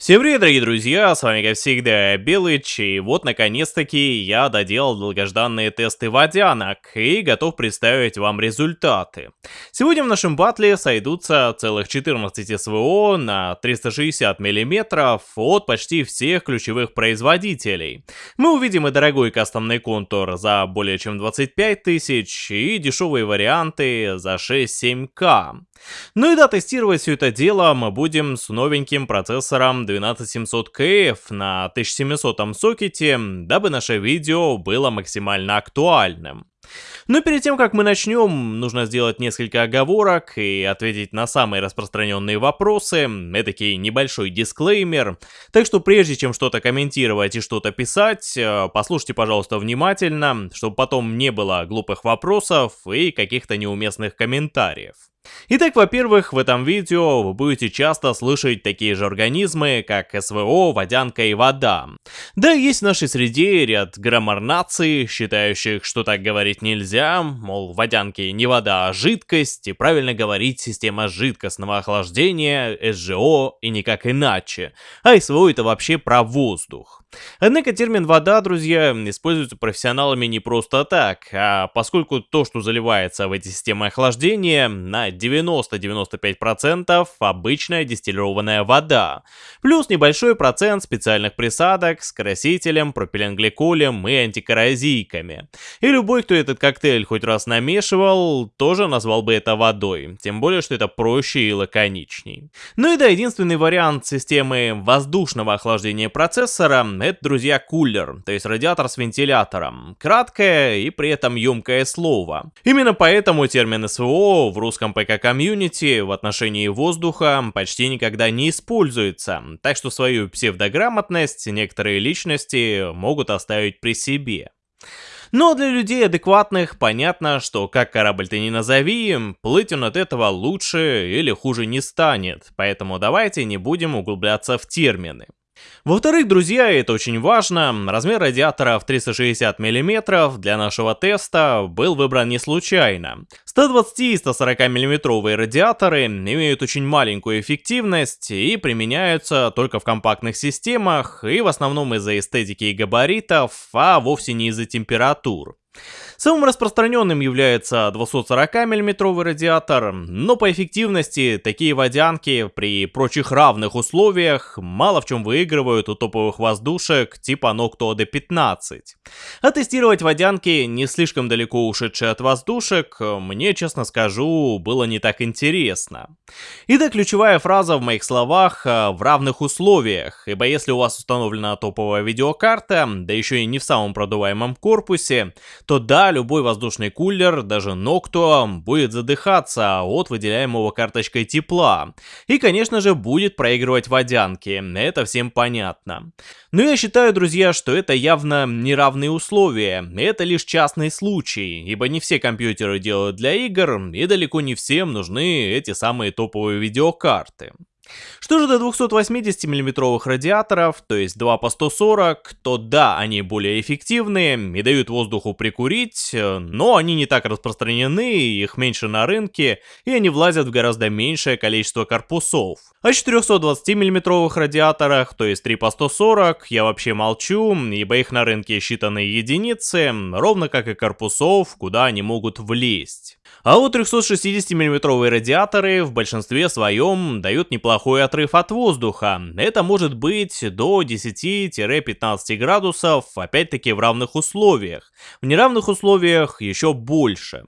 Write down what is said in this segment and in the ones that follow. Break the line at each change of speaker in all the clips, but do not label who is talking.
Всем привет, дорогие друзья, с вами как всегда Белыч, и вот наконец-таки я доделал долгожданные тесты водянок и готов представить вам результаты. Сегодня в нашем батле сойдутся целых 14 СВО на 360 мм от почти всех ключевых производителей. Мы увидим и дорогой кастомный контур за более чем 25 тысяч, и дешевые варианты за 6-7к. Ну и да, тестировать все это дело мы будем с новеньким процессором 12700KF на 1700 сокете, дабы наше видео было максимально актуальным. Но перед тем, как мы начнем, нужно сделать несколько оговорок и ответить на самые распространенные вопросы, этакий небольшой дисклеймер. Так что прежде чем что-то комментировать и что-то писать, э, послушайте, пожалуйста, внимательно, чтобы потом не было глупых вопросов и каких-то неуместных комментариев. Итак, во-первых, в этом видео вы будете часто слышать такие же организмы, как СВО, водянка и вода. Да, есть в нашей среде ряд граммар-наций, считающих, что так говорить нельзя, мол, водянки не вода, а жидкость, и правильно говорить система жидкостного охлаждения, СЖО и никак иначе. А СВО это вообще про воздух. Однако термин «вода», друзья, используется профессионалами не просто так, а поскольку то, что заливается в эти системы охлаждения, на 90-95% обычная дистиллированная вода, плюс небольшой процент специальных присадок с красителем, пропиленгликолем и антикоррозийками. И любой, кто этот коктейль хоть раз намешивал, тоже назвал бы это водой, тем более, что это проще и лаконичней. Ну и да, единственный вариант системы воздушного охлаждения процессора — это, друзья, кулер, то есть радиатор с вентилятором. Краткое и при этом емкое слово. Именно поэтому термин СВО в русском ПК-комьюнити в отношении воздуха почти никогда не используется, так что свою псевдограмотность некоторые личности могут оставить при себе. Но для людей адекватных понятно, что как корабль ты не назови, плыть он от этого лучше или хуже не станет, поэтому давайте не будем углубляться в термины. Во-вторых, друзья, это очень важно, размер радиатора в 360 мм для нашего теста был выбран не случайно. 120 и 140 мм радиаторы имеют очень маленькую эффективность и применяются только в компактных системах и в основном из-за эстетики и габаритов, а вовсе не из-за температур. Самым распространенным является 240 мм радиатор, но по эффективности такие водянки при прочих равных условиях мало в чем выигрывают у топовых воздушек типа Noctua D15. А тестировать водянки, не слишком далеко ушедшие от воздушек, мне, честно скажу, было не так интересно. Итак, ключевая фраза в моих словах «в равных условиях», ибо если у вас установлена топовая видеокарта, да еще и не в самом продуваемом корпусе, то любой воздушный кулер, даже Noctua, будет задыхаться от выделяемого карточкой тепла. И, конечно же, будет проигрывать водянки, это всем понятно. Но я считаю, друзья, что это явно неравные условия, это лишь частный случай, ибо не все компьютеры делают для игр, и далеко не всем нужны эти самые топовые видеокарты. Что же до 280 мм радиаторов, то есть 2 по 140, то да, они более эффективные и дают воздуху прикурить, но они не так распространены, их меньше на рынке, и они влазят в гораздо меньшее количество корпусов. О 420 мм радиаторах, то есть 3 по 140, я вообще молчу, ибо их на рынке считанные единицы, ровно как и корпусов, куда они могут влезть. А вот 360 мм радиаторы в большинстве своем дают неплохой отрыв от воздуха. Это может быть до 10-15 градусов, опять-таки в равных условиях. В неравных условиях еще больше.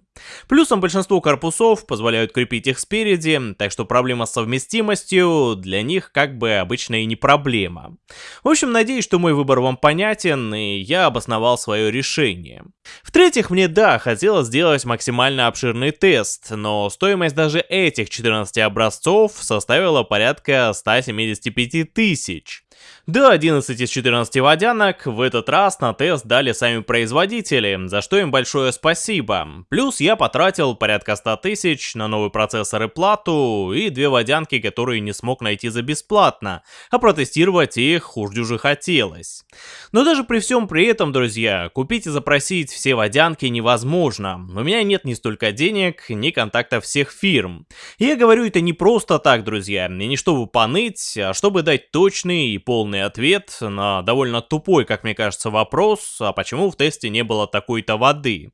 Плюсом большинство корпусов позволяют крепить их спереди, так что проблема с совместимостью для них как бы обычно и не проблема. В общем, надеюсь, что мой выбор вам понятен, и я обосновал свое решение. В-третьих, мне да, хотелось сделать максимально обширный тест, но стоимость даже этих 14 образцов составила порядка 175 тысяч. Да, 11 из 14 водянок в этот раз на тест дали сами производители, за что им большое спасибо. Плюс я потратил порядка 100 тысяч на новый процессор и плату, и две водянки, которые не смог найти за бесплатно, а протестировать их уж дюже хотелось. Но даже при всем при этом, друзья, купить и запросить все водянки невозможно. У меня нет ни столько денег, ни контактов всех фирм. И я говорю это не просто так, друзья, и не чтобы поныть, а чтобы дать точный и полный ответ на довольно тупой, как мне кажется, вопрос, а почему в тесте не было такой-то воды.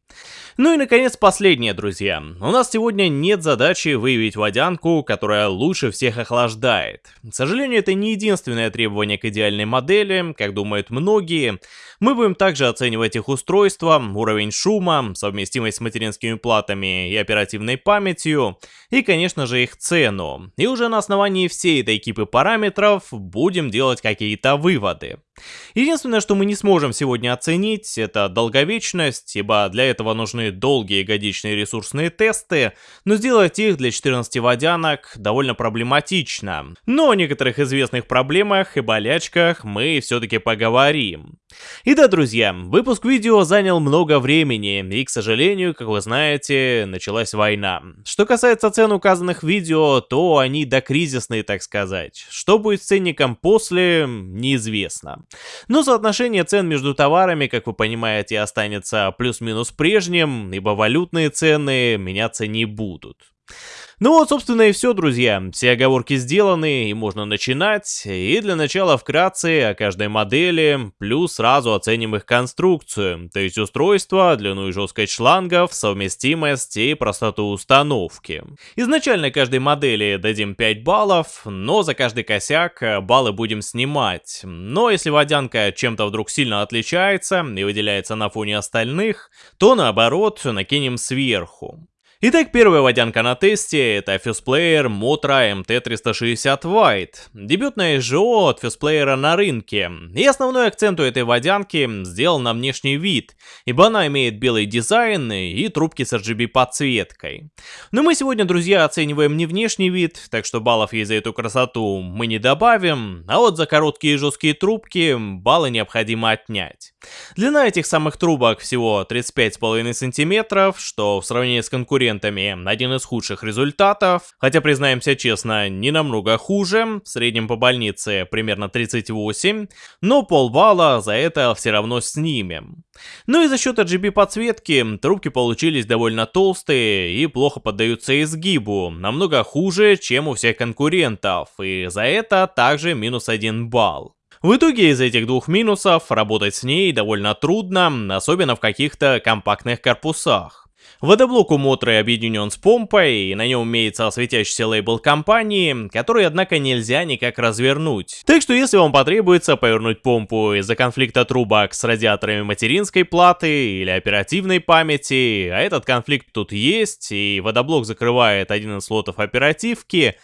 Ну и наконец последнее, друзья. У нас сегодня нет задачи выявить водянку, которая лучше всех охлаждает. К сожалению, это не единственное требование к идеальной модели, как думают многие. Мы будем также оценивать их устройство, уровень шума, совместимость с материнскими платами и оперативной памятью, и, конечно же, их цену. И уже на основании всей этой кипы параметров будем делать какие-то выводы. Единственное, что мы не сможем сегодня оценить, это долговечность, ибо для этого нужны долгие годичные ресурсные тесты, но сделать их для 14 водянок довольно проблематично. Но о некоторых известных проблемах и болячках мы все-таки поговорим. И да, друзья, выпуск видео занял много времени, и, к сожалению, как вы знаете, началась война. Что касается цен указанных видео, то они докризисные, так сказать. Что будет с ценником после, неизвестно. Но соотношение цен между товарами, как вы понимаете, останется плюс-минус прежним, ибо валютные цены меняться не будут. Ну вот, собственно, и все, друзья. Все оговорки сделаны, и можно начинать. И для начала вкратце о каждой модели, плюс сразу оценим их конструкцию, то есть устройство, длину и жесткость шлангов, совместимость и простоту установки. Изначально каждой модели дадим 5 баллов, но за каждый косяк баллы будем снимать. Но если водянка чем-то вдруг сильно отличается и выделяется на фоне остальных, то наоборот накинем сверху. Итак, первая водянка на тесте это FusePlayer Motra MT360 White. Дебютная СЖО от FusePlayer на рынке. И основной акцент у этой водянки сделан на внешний вид, ибо она имеет белый дизайн и трубки с RGB подсветкой. Но мы сегодня, друзья, оцениваем не внешний вид, так что баллов ей за эту красоту мы не добавим, а вот за короткие и жесткие трубки баллы необходимо отнять. Длина этих самых трубок всего 35,5 см, что в сравнении с конкурентами конкурентами один из худших результатов, хотя, признаемся честно, не намного хуже, в среднем по больнице примерно 38, но полбалла за это все равно снимем. Ну и за счет RGB подсветки трубки получились довольно толстые и плохо поддаются изгибу, намного хуже, чем у всех конкурентов, и за это также минус 1 балл. В итоге из этих двух минусов работать с ней довольно трудно, особенно в каких-то компактных корпусах. Водоблок у Мотры объединен с помпой, и на нем имеется светящийся лейбл компании, который, однако, нельзя никак развернуть. Так что если вам потребуется повернуть помпу из-за конфликта трубок с радиаторами материнской платы или оперативной памяти, а этот конфликт тут есть, и водоблок закрывает один из слотов оперативки,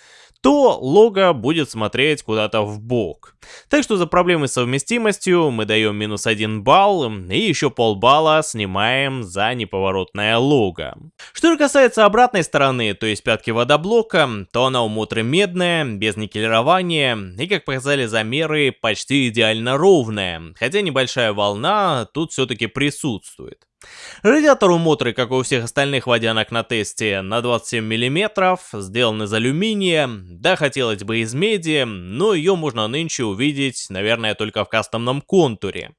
то лого будет смотреть куда-то в бок. Так что за проблемы с совместимостью мы даем минус 1 балл и еще полбалла снимаем за неповоротное лого. Что же касается обратной стороны, то есть пятки водоблока, то она у Мотры медная, без никелирования и, как показали замеры, почти идеально ровная, хотя небольшая волна тут все-таки присутствует. Радиатор у Мотры, как и у всех остальных водянок на тесте, на 27 мм, сделан из алюминия, да хотелось бы из меди, но ее можно нынче увидеть, наверное, только в кастомном контуре.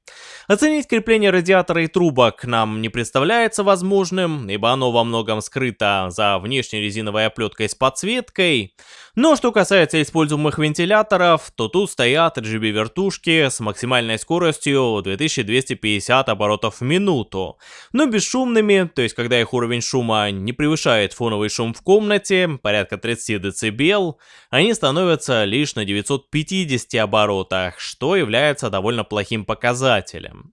Оценить крепление радиатора и трубок нам не представляется возможным, ибо оно во многом скрыто за внешней резиновой оплеткой с подсветкой, но что касается используемых вентиляторов, то тут стоят RGB-вертушки с максимальной скоростью 2250 оборотов в минуту, но бесшумными, то есть когда их уровень шума не превышает фоновый шум в комнате, порядка 30 дБ, они становятся лишь на 950 оборотах, что является довольно плохим показателем.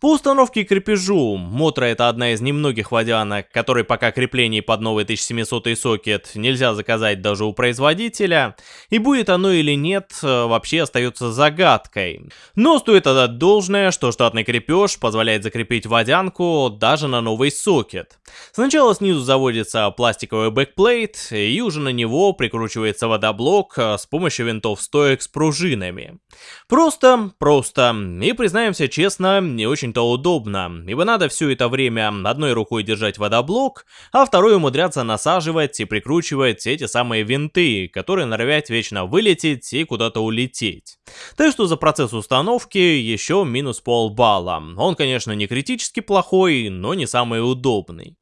По установке крепежу, Мотра это одна из немногих водянок, которой пока крепление под новый 1700 сокет нельзя заказать даже у производителя, и будет оно или нет, э, вообще остается загадкой. Но стоит отдать должное, что штатный крепеж позволяет закрепить водянку даже на новый сокет. Сначала снизу заводится пластиковый backplate, и уже на него прикручивается водоблок э, с помощью винтов стоек с пружинами. Просто, просто, и признаемся честно, не очень-то удобно, ибо надо все это время одной рукой держать водоблок, а второй умудряться насаживать и прикручивать эти самые винты, которые норовят вечно вылететь и куда-то улететь. Так что за процесс установки еще минус полбалла. Он, конечно, не критически плохой, но не самый удобный.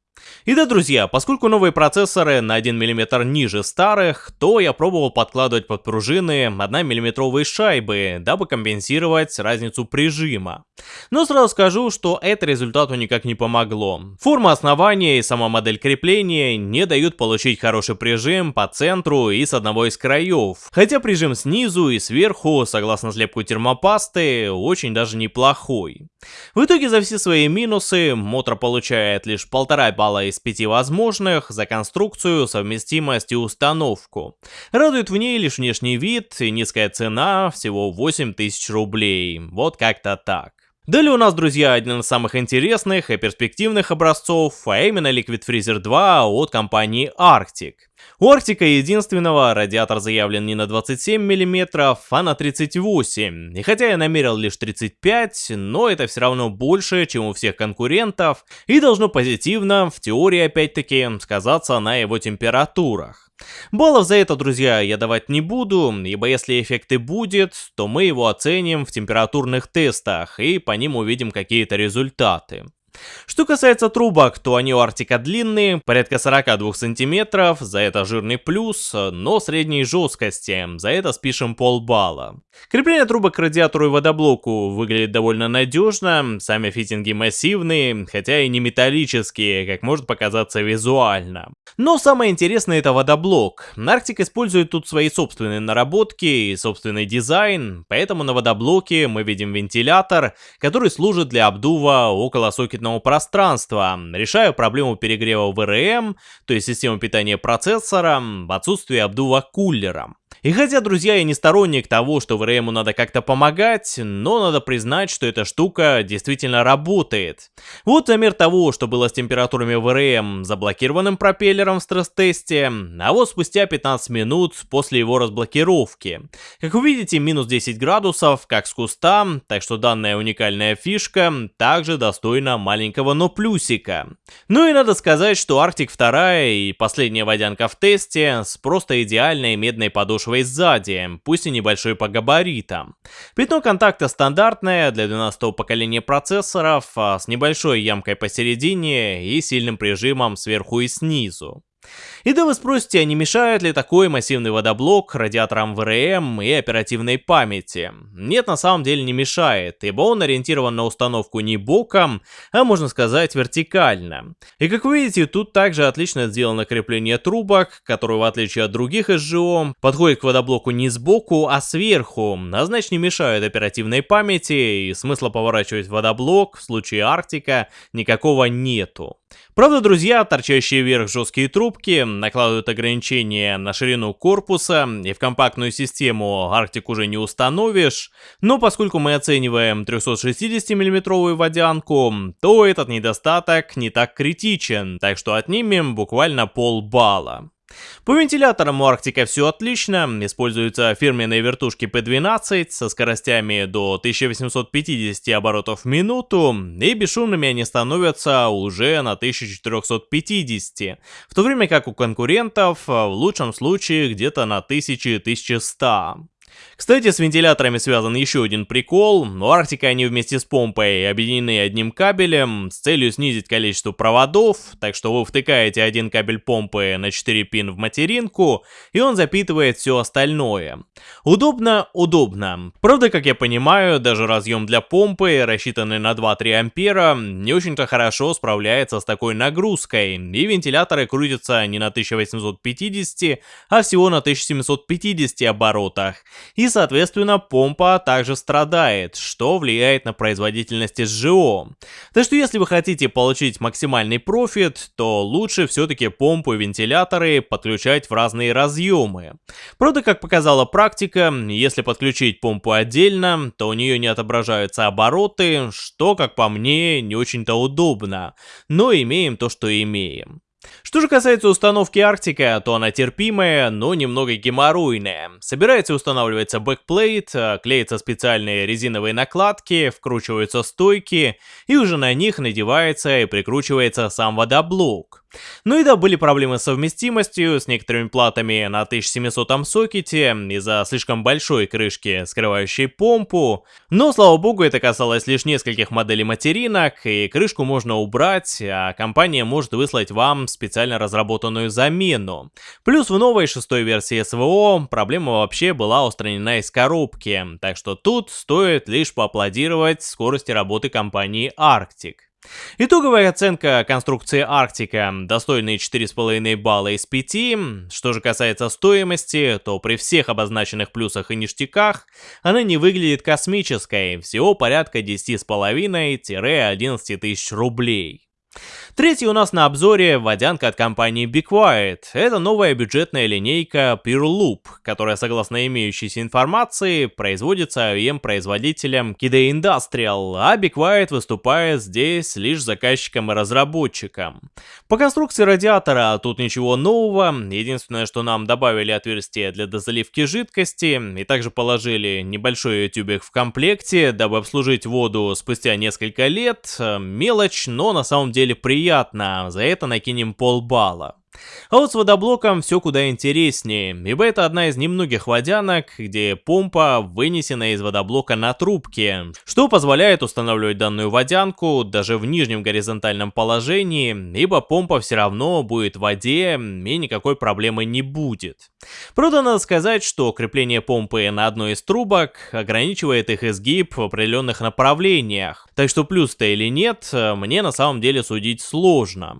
И да, друзья, поскольку новые процессоры на 1 мм ниже старых, то я пробовал подкладывать под пружины 1 мм шайбы, дабы компенсировать разницу прижима. Но сразу скажу, что это результату никак не помогло. Форма основания и сама модель крепления не дают получить хороший прижим по центру и с одного из краев. Хотя прижим снизу и сверху, согласно слепку термопасты, очень даже неплохой. В итоге за все свои минусы Мотор получает лишь полтора балла из пяти возможных за конструкцию, совместимость и установку. Радует в ней лишь внешний вид и низкая цена, всего 8000 рублей. Вот как-то так. Далее у нас, друзья, один из самых интересных и перспективных образцов, а именно Liquid Freezer 2 от компании Arctic. У Arctic единственного радиатор заявлен не на 27 мм, а на 38. И хотя я намерил лишь 35, но это все равно больше, чем у всех конкурентов, и должно позитивно, в теории опять-таки, сказаться на его температурах. Баллов за это, друзья, я давать не буду, ибо если эффект и будет, то мы его оценим в температурных тестах и по ним увидим какие-то результаты. Что касается трубок, то они у Артика длинные, порядка 42 сантиметров, за это жирный плюс, но средней жесткости, за это спишем полбалла. Крепление трубок к радиатору и водоблоку выглядит довольно надежно, сами фитинги массивные, хотя и не металлические, как может показаться визуально. Но самое интересное это водоблок. Арктик использует тут свои собственные наработки и собственный дизайн, поэтому на водоблоке мы видим вентилятор, который служит для обдува около сокетного пространства, решаю проблему перегрева ВРМ, то есть систему питания процессора, в отсутствие обдува кулером. И хотя, друзья, я не сторонник того, что ВРМу надо как-то помогать, но надо признать, что эта штука действительно работает. Вот пример того, что было с температурами ВРМ заблокированным пропеллером в стресс-тесте, а вот спустя 15 минут после его разблокировки. Как вы видите, минус 10 градусов, как с куста, так что данная уникальная фишка также достойна маленького но плюсика. Ну и надо сказать, что Arctic 2 и последняя водянка в тесте с просто идеальной медной подошвой подошвой сзади, пусть и небольшой по габаритам. Пятно контакта стандартное для 12 поколения процессоров, а с небольшой ямкой посередине и сильным прижимом сверху и снизу. И да вы спросите, а не мешает ли такой массивный водоблок радиаторам ВРМ и оперативной памяти? Нет, на самом деле не мешает, ибо он ориентирован на установку не боком, а можно сказать вертикально. И как вы видите, тут также отлично сделано крепление трубок, которое в отличие от других СЖО, подходит к водоблоку не сбоку, а сверху, а значит не мешает оперативной памяти и смысла поворачивать водоблок в случае Арктика никакого нету. Правда, друзья, торчащие вверх жесткие трубки накладывают ограничения на ширину корпуса, и в компактную систему Arctic уже не установишь, но поскольку мы оцениваем 360 миллиметровую водянку, то этот недостаток не так критичен, так что отнимем буквально полбалла. По вентиляторам у Арктика все отлично, используются фирменные вертушки P12 со скоростями до 1850 оборотов в минуту, и бесшумными они становятся уже на 1450, в то время как у конкурентов в лучшем случае где-то на 1000-1100. Кстати, с вентиляторами связан еще один прикол. У Арктика они вместе с помпой объединены одним кабелем с целью снизить количество проводов, так что вы втыкаете один кабель помпы на 4 пин в материнку, и он запитывает все остальное. Удобно? Удобно. Правда, как я понимаю, даже разъем для помпы, рассчитанный на 2-3 ампера, не очень-то хорошо справляется с такой нагрузкой, и вентиляторы крутятся не на 1850, а всего на 1750 оборотах и соответственно помпа также страдает, что влияет на производительность СЖО. Так что если вы хотите получить максимальный профит, то лучше все-таки помпу и вентиляторы подключать в разные разъемы. Правда, как показала практика, если подключить помпу отдельно, то у нее не отображаются обороты, что, как по мне, не очень-то удобно. Но имеем то, что имеем. Что же касается установки Арктика, то она терпимая, но немного геморройная. Собирается и устанавливается backplate, а, клеятся специальные резиновые накладки, вкручиваются стойки, и уже на них надевается и прикручивается сам водоблок. Ну и да, были проблемы с совместимостью с некоторыми платами на 1700 сокете из-за слишком большой крышки, скрывающей помпу, но слава богу это касалось лишь нескольких моделей материнок, и крышку можно убрать, а компания может выслать вам специально разработанную замену. Плюс в новой шестой версии СВО проблема вообще была устранена из коробки, так что тут стоит лишь поаплодировать скорости работы компании Arctic. Итоговая оценка конструкции Арктика достойные 4,5 балла из 5. Что же касается стоимости, то при всех обозначенных плюсах и ништяках она не выглядит космической, всего порядка 10,5-11 тысяч рублей. Третий у нас на обзоре водянка от компании Be Quiet. Это новая бюджетная линейка Pure Loop, которая, согласно имеющейся информации, производится OEM-производителем KD Industrial, а Be Quiet выступает здесь лишь заказчиком и разработчиком. По конструкции радиатора тут ничего нового, единственное, что нам добавили отверстие для дозаливки жидкости, и также положили небольшой тюбик в комплекте, дабы обслужить воду спустя несколько лет. Мелочь, но на самом деле приятно, за это накинем полбалла. А вот с водоблоком все куда интереснее, ибо это одна из немногих водянок, где помпа вынесена из водоблока на трубке, что позволяет устанавливать данную водянку даже в нижнем горизонтальном положении, ибо помпа все равно будет в воде и никакой проблемы не будет. Правда, надо сказать, что крепление помпы на одной из трубок ограничивает их изгиб в определенных направлениях, так что плюс-то или нет, мне на самом деле судить сложно.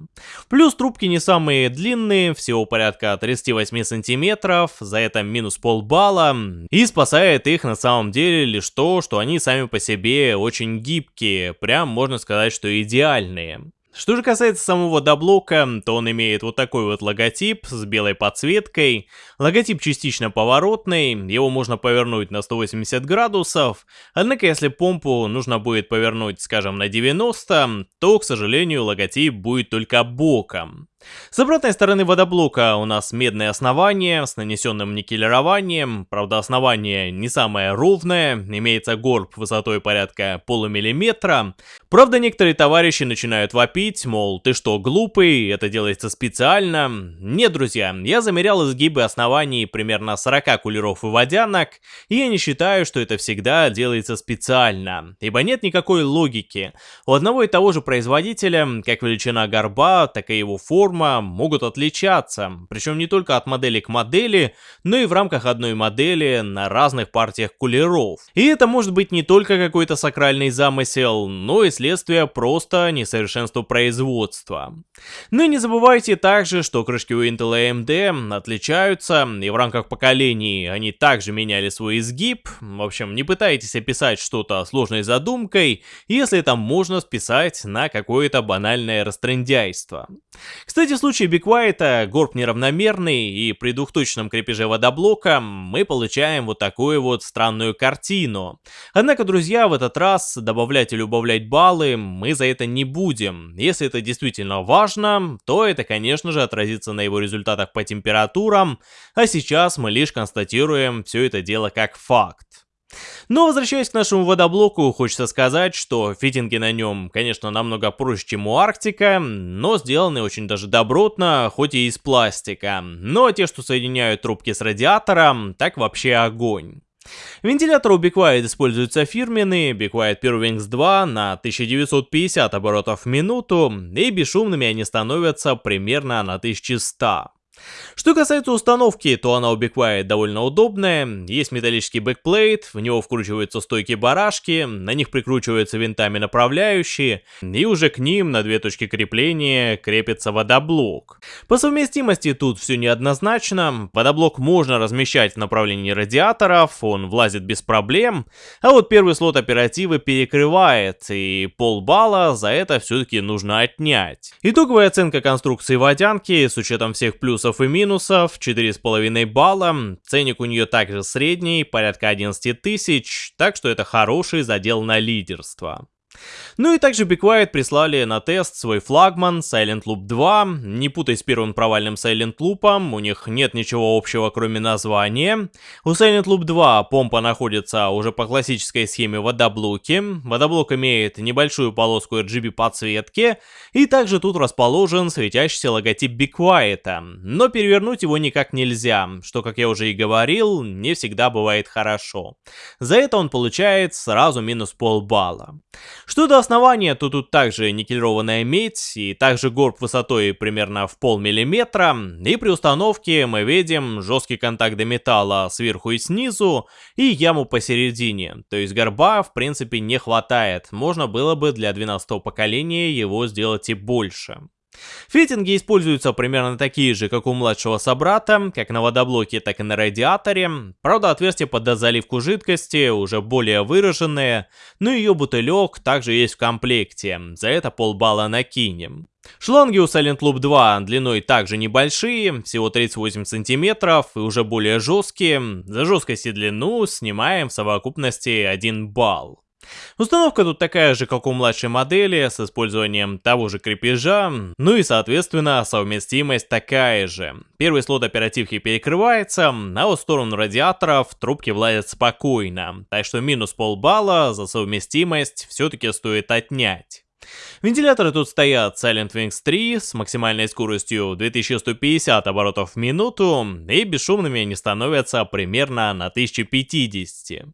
Плюс трубки не самые длинные, всего порядка 38 сантиметров, за это минус полбалла, и спасает их на самом деле лишь то, что они сами по себе очень гибкие, прям можно сказать, что идеальные. Что же касается самого доблока, то он имеет вот такой вот логотип с белой подсветкой. Логотип частично поворотный, его можно повернуть на 180 градусов, однако если помпу нужно будет повернуть, скажем, на 90, то, к сожалению, логотип будет только боком. С обратной стороны водоблока у нас медное основание с нанесенным никелированием, правда основание не самое ровное, имеется горб высотой порядка полумиллиметра. Правда некоторые товарищи начинают вопить, мол, ты что, глупый, это делается специально. Нет, друзья, я замерял изгибы оснований примерно 40 кулеров и водянок, и я не считаю, что это всегда делается специально, ибо нет никакой логики. У одного и того же производителя, как величина горба, так и его форма, форма могут отличаться, причем не только от модели к модели, но и в рамках одной модели на разных партиях кулеров. И это может быть не только какой-то сакральный замысел, но и следствие просто несовершенства производства. И не забывайте также, что крышки у Intel и AMD отличаются, и в рамках поколений они также меняли свой изгиб. В общем, не пытайтесь описать что-то сложной задумкой, если это можно списать на какое-то банальное растрендяйство. Кстати, в случае биквайта горб неравномерный, и при двухточном крепеже водоблока мы получаем вот такую вот странную картину. Однако, друзья, в этот раз добавлять или убавлять баллы мы за это не будем. Если это действительно важно, то это, конечно же, отразится на его результатах по температурам, а сейчас мы лишь констатируем все это дело как факт. Но возвращаясь к нашему водоблоку, хочется сказать, что фитинги на нем, конечно, намного проще, чем у Арктика, но сделаны очень даже добротно, хоть и из пластика. Но те, что соединяют трубки с радиатором, так вообще огонь. Вентилятор у Be Quiet используется фирменный Be Quiet Pure Wings 2 на 1950 оборотов в минуту, и бесшумными они становятся примерно на 1100. Что касается установки, то она у Be довольно удобная. Есть металлический backplate, в него вкручиваются стойки барашки, на них прикручиваются винтами направляющие, и уже к ним на две точки крепления крепится водоблок. По совместимости тут все неоднозначно. Водоблок можно размещать в направлении радиаторов, он влазит без проблем, а вот первый слот оперативы перекрывает, и полбалла за это все-таки нужно отнять. Итоговая оценка конструкции водянки с учетом всех плюсов плюсов и минусов, 4,5 балла, ценник у нее также средний, порядка 11 тысяч, так что это хороший задел на лидерство. Ну и также Be прислали на тест свой флагман Silent Loop 2. Не путай с первым провальным Silent Loop, у них нет ничего общего кроме названия. У Silent Loop 2 помпа находится уже по классической схеме водоблоки. Водоблок имеет небольшую полоску RGB подсветки. И также тут расположен светящийся логотип Be. Но перевернуть его никак нельзя, что, как я уже и говорил, не всегда бывает хорошо. За это он получает сразу минус полбалла. Что до основания, то тут также никелированная медь и также горб высотой примерно в полмиллиметра. И при установке мы видим жесткий контакт до металла сверху и снизу и яму посередине. То есть горба в принципе не хватает. Можно было бы для 12 поколения его сделать и больше. Фитинги используются примерно такие же, как у младшего собрата, как на водоблоке, так и на радиаторе. Правда, отверстие под дозаливку жидкости уже более выраженное, но ее бутылек также есть в комплекте, за это полбалла накинем. Шланги у Silent Loop 2 длиной также небольшие, всего 38 сантиметров и уже более жесткие. За жесткость и длину снимаем в совокупности 1 балл. Установка тут такая же, как у младшей модели, с использованием того же крепежа, ну и соответственно совместимость такая же. Первый слот оперативки перекрывается, а вот в сторону радиаторов трубки влазят спокойно, так что минус полбалла за совместимость все-таки стоит отнять. Вентиляторы тут стоят Silent Wings 3 с максимальной скоростью 2150 оборотов в минуту, и бесшумными они становятся примерно на 1050.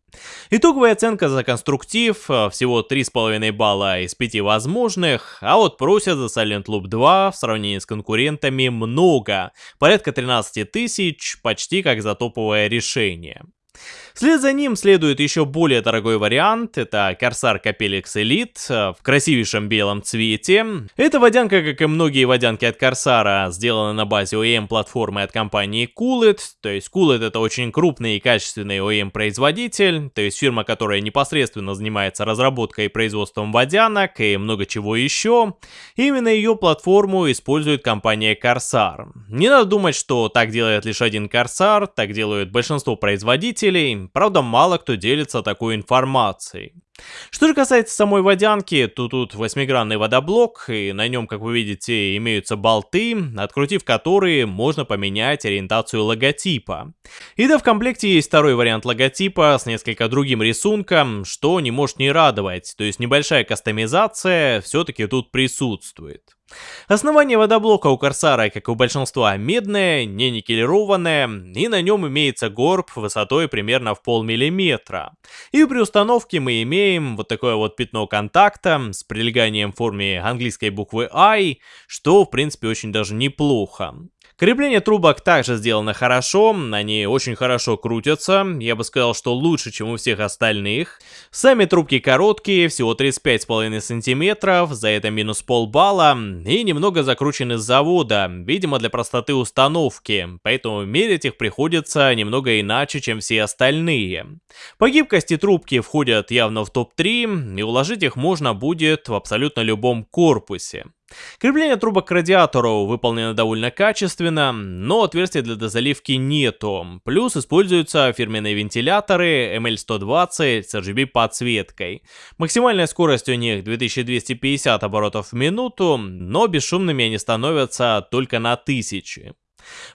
Итоговая оценка за конструктив э, всего 3,5 балла из 5 возможных, а вот просят за Silent Loop 2 в сравнении с конкурентами много, порядка 13 тысяч, почти как за топовое решение. Вслед за ним следует еще более дорогой вариант, это Corsair Capelix Elite э, в красивейшем белом цвете. Эта водянка, как и многие водянки от Corsair, сделана на базе OEM платформы от компании Coolit, то есть Coolit это очень крупный и качественный OEM производитель, то есть фирма, которая непосредственно занимается разработкой и производством водянок и много чего еще. Именно ее платформу использует компания Corsair. Не надо думать, что так делает лишь один Corsair, так делают большинство производителей, правда мало кто делится такой информацией. Что же касается самой водянки, то тут восьмигранный водоблок, и на нем, как вы видите, имеются болты, открутив которые можно поменять ориентацию логотипа. И да, в комплекте есть второй вариант логотипа с несколько другим рисунком, что не может не радовать, то есть небольшая кастомизация все-таки тут присутствует. Основание водоблока у Корсара, как и у большинства, медное, не никелированное, и на нем имеется горб высотой примерно в полмиллиметра. И при установке мы имеем вот такое вот пятно контакта с прилеганием в форме английской буквы I, что в принципе очень даже неплохо. Крепление трубок также сделано хорошо, они очень хорошо крутятся, я бы сказал, что лучше, чем у всех остальных. Сами трубки короткие, всего 35,5 сантиметров, за это минус полбалла, и немного закручены с завода, видимо для простоты установки, поэтому мерить их приходится немного иначе, чем все остальные. По гибкости трубки входят явно в топ-3, и уложить их можно будет в абсолютно любом корпусе. Крепление трубок к радиатору выполнено довольно качественно, но отверстия для дозаливки нету. Плюс используются фирменные вентиляторы ML120 с RGB подсветкой. Максимальная скорость у них 2250 оборотов в минуту, но бесшумными они становятся только на 1000.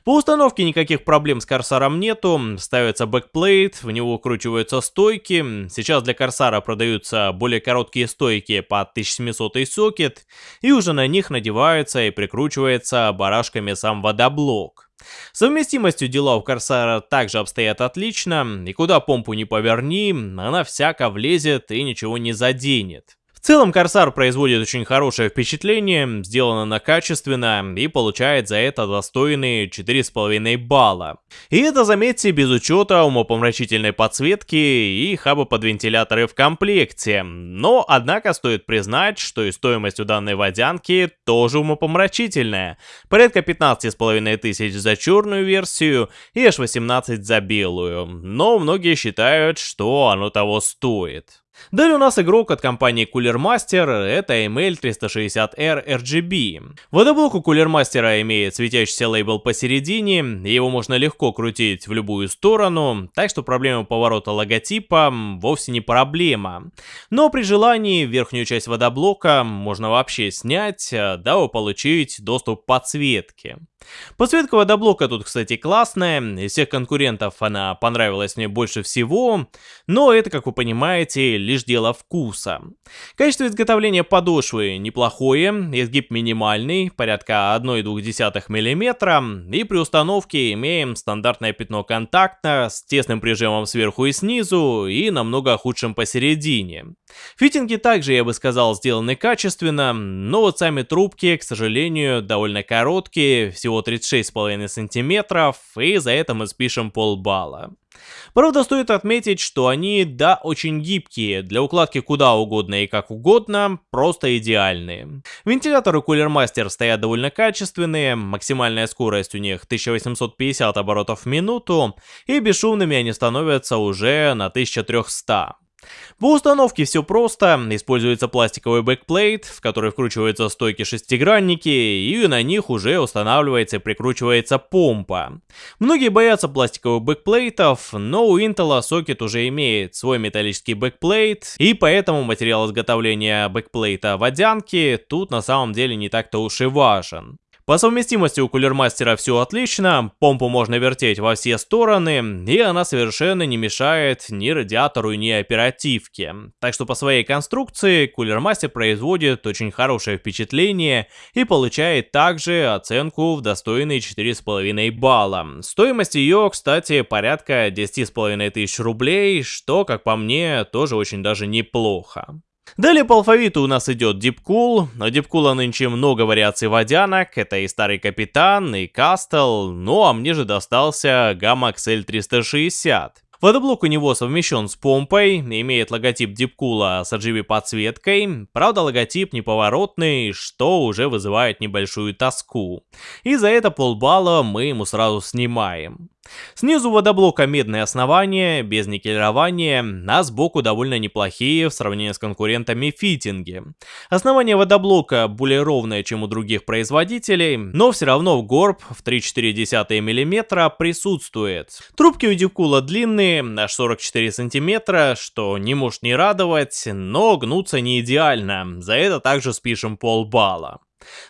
По установке никаких проблем с Corsair ом нету, ставится backplate, в него вкручиваются стойки, сейчас для Corsair а продаются более короткие стойки под 1700 сокет, и уже на них надевается и прикручивается барашками сам водоблок. С совместимостью дела у Corsair а также обстоят отлично, и куда помпу не поверни, она всяко влезет и ничего не заденет. В целом, Corsair производит очень хорошее впечатление, сделан он качественно и получает за это достойные 4,5 балла. И это, заметьте, без учета умопомрачительной подсветки и хаба под вентиляторы в комплекте. Но, однако, стоит признать, что и стоимость у данной водянки тоже умопомрачительная. Порядка 15,5 тысяч за черную версию и аж 18 за белую. Но многие считают, что оно того стоит. Далее у нас игрок от компании Cooler Master, это ML360R RGB. Водоблок у Cooler Master имеет светящийся лейбл посередине, его можно легко крутить в любую сторону, так что проблема поворота логотипа вовсе не проблема. Но при желании верхнюю часть водоблока можно вообще снять, дабы получить доступ к подсветке. Подсветка водоблока тут, кстати, классная, из всех конкурентов она понравилась мне больше всего, но это, как вы понимаете, лишь дело вкуса. Качество изготовления подошвы неплохое, изгиб минимальный, порядка 1,2 мм, и при установке имеем стандартное пятно контакта с тесным прижимом сверху и снизу и намного худшим посередине. Фитинги также, я бы сказал, сделаны качественно, но вот сами трубки, к сожалению, довольно короткие, всего 36,5 сантиметров, и за это мы спишем полбалла. Правда, стоит отметить, что они, да, очень гибкие, для укладки куда угодно и как угодно, просто идеальные. Вентиляторы Cooler Master стоят довольно качественные, максимальная скорость у них 1850 оборотов в минуту, и бесшумными они становятся уже на 1300. По установке все просто, используется пластиковый backplate, в который вкручиваются стойки-шестигранники, и на них уже устанавливается и прикручивается помпа. Многие боятся пластиковых backplate ов, но у Intel сокет уже имеет свой металлический backplate, и поэтому материал изготовления backplate а водянки тут на самом деле не так-то уж и важен. По совместимости у Cooler Master а все отлично, помпу можно вертеть во все стороны, и она совершенно не мешает ни радиатору, ни оперативке. Так что по своей конструкции Cooler Master производит очень хорошее впечатление и получает также оценку в достойные 4,5 балла. Стоимость ее, кстати, порядка 10,5 тысяч рублей, что, как по мне, тоже очень даже неплохо. Далее по алфавиту у нас идет Дипкул. У Дипкула нынче много вариаций водянок. Это и Старый Капитан, и Кастел. Ну а мне же достался Gamma XL 360. Водоблок у него совмещен с помпой, имеет логотип Дипкула с RGB подсветкой, правда логотип неповоротный, что уже вызывает небольшую тоску. И за это полбалла мы ему сразу снимаем. Снизу водоблока медное основание, без никелирования, а сбоку довольно неплохие в сравнении с конкурентами фитинги. Основание водоблока более ровное, чем у других производителей, но все равно в горб в 3,4 мм присутствует. Трубки у Дивкула длинные, аж 44 см, что не может не радовать, но гнутся не идеально, за это также спишем полбалла.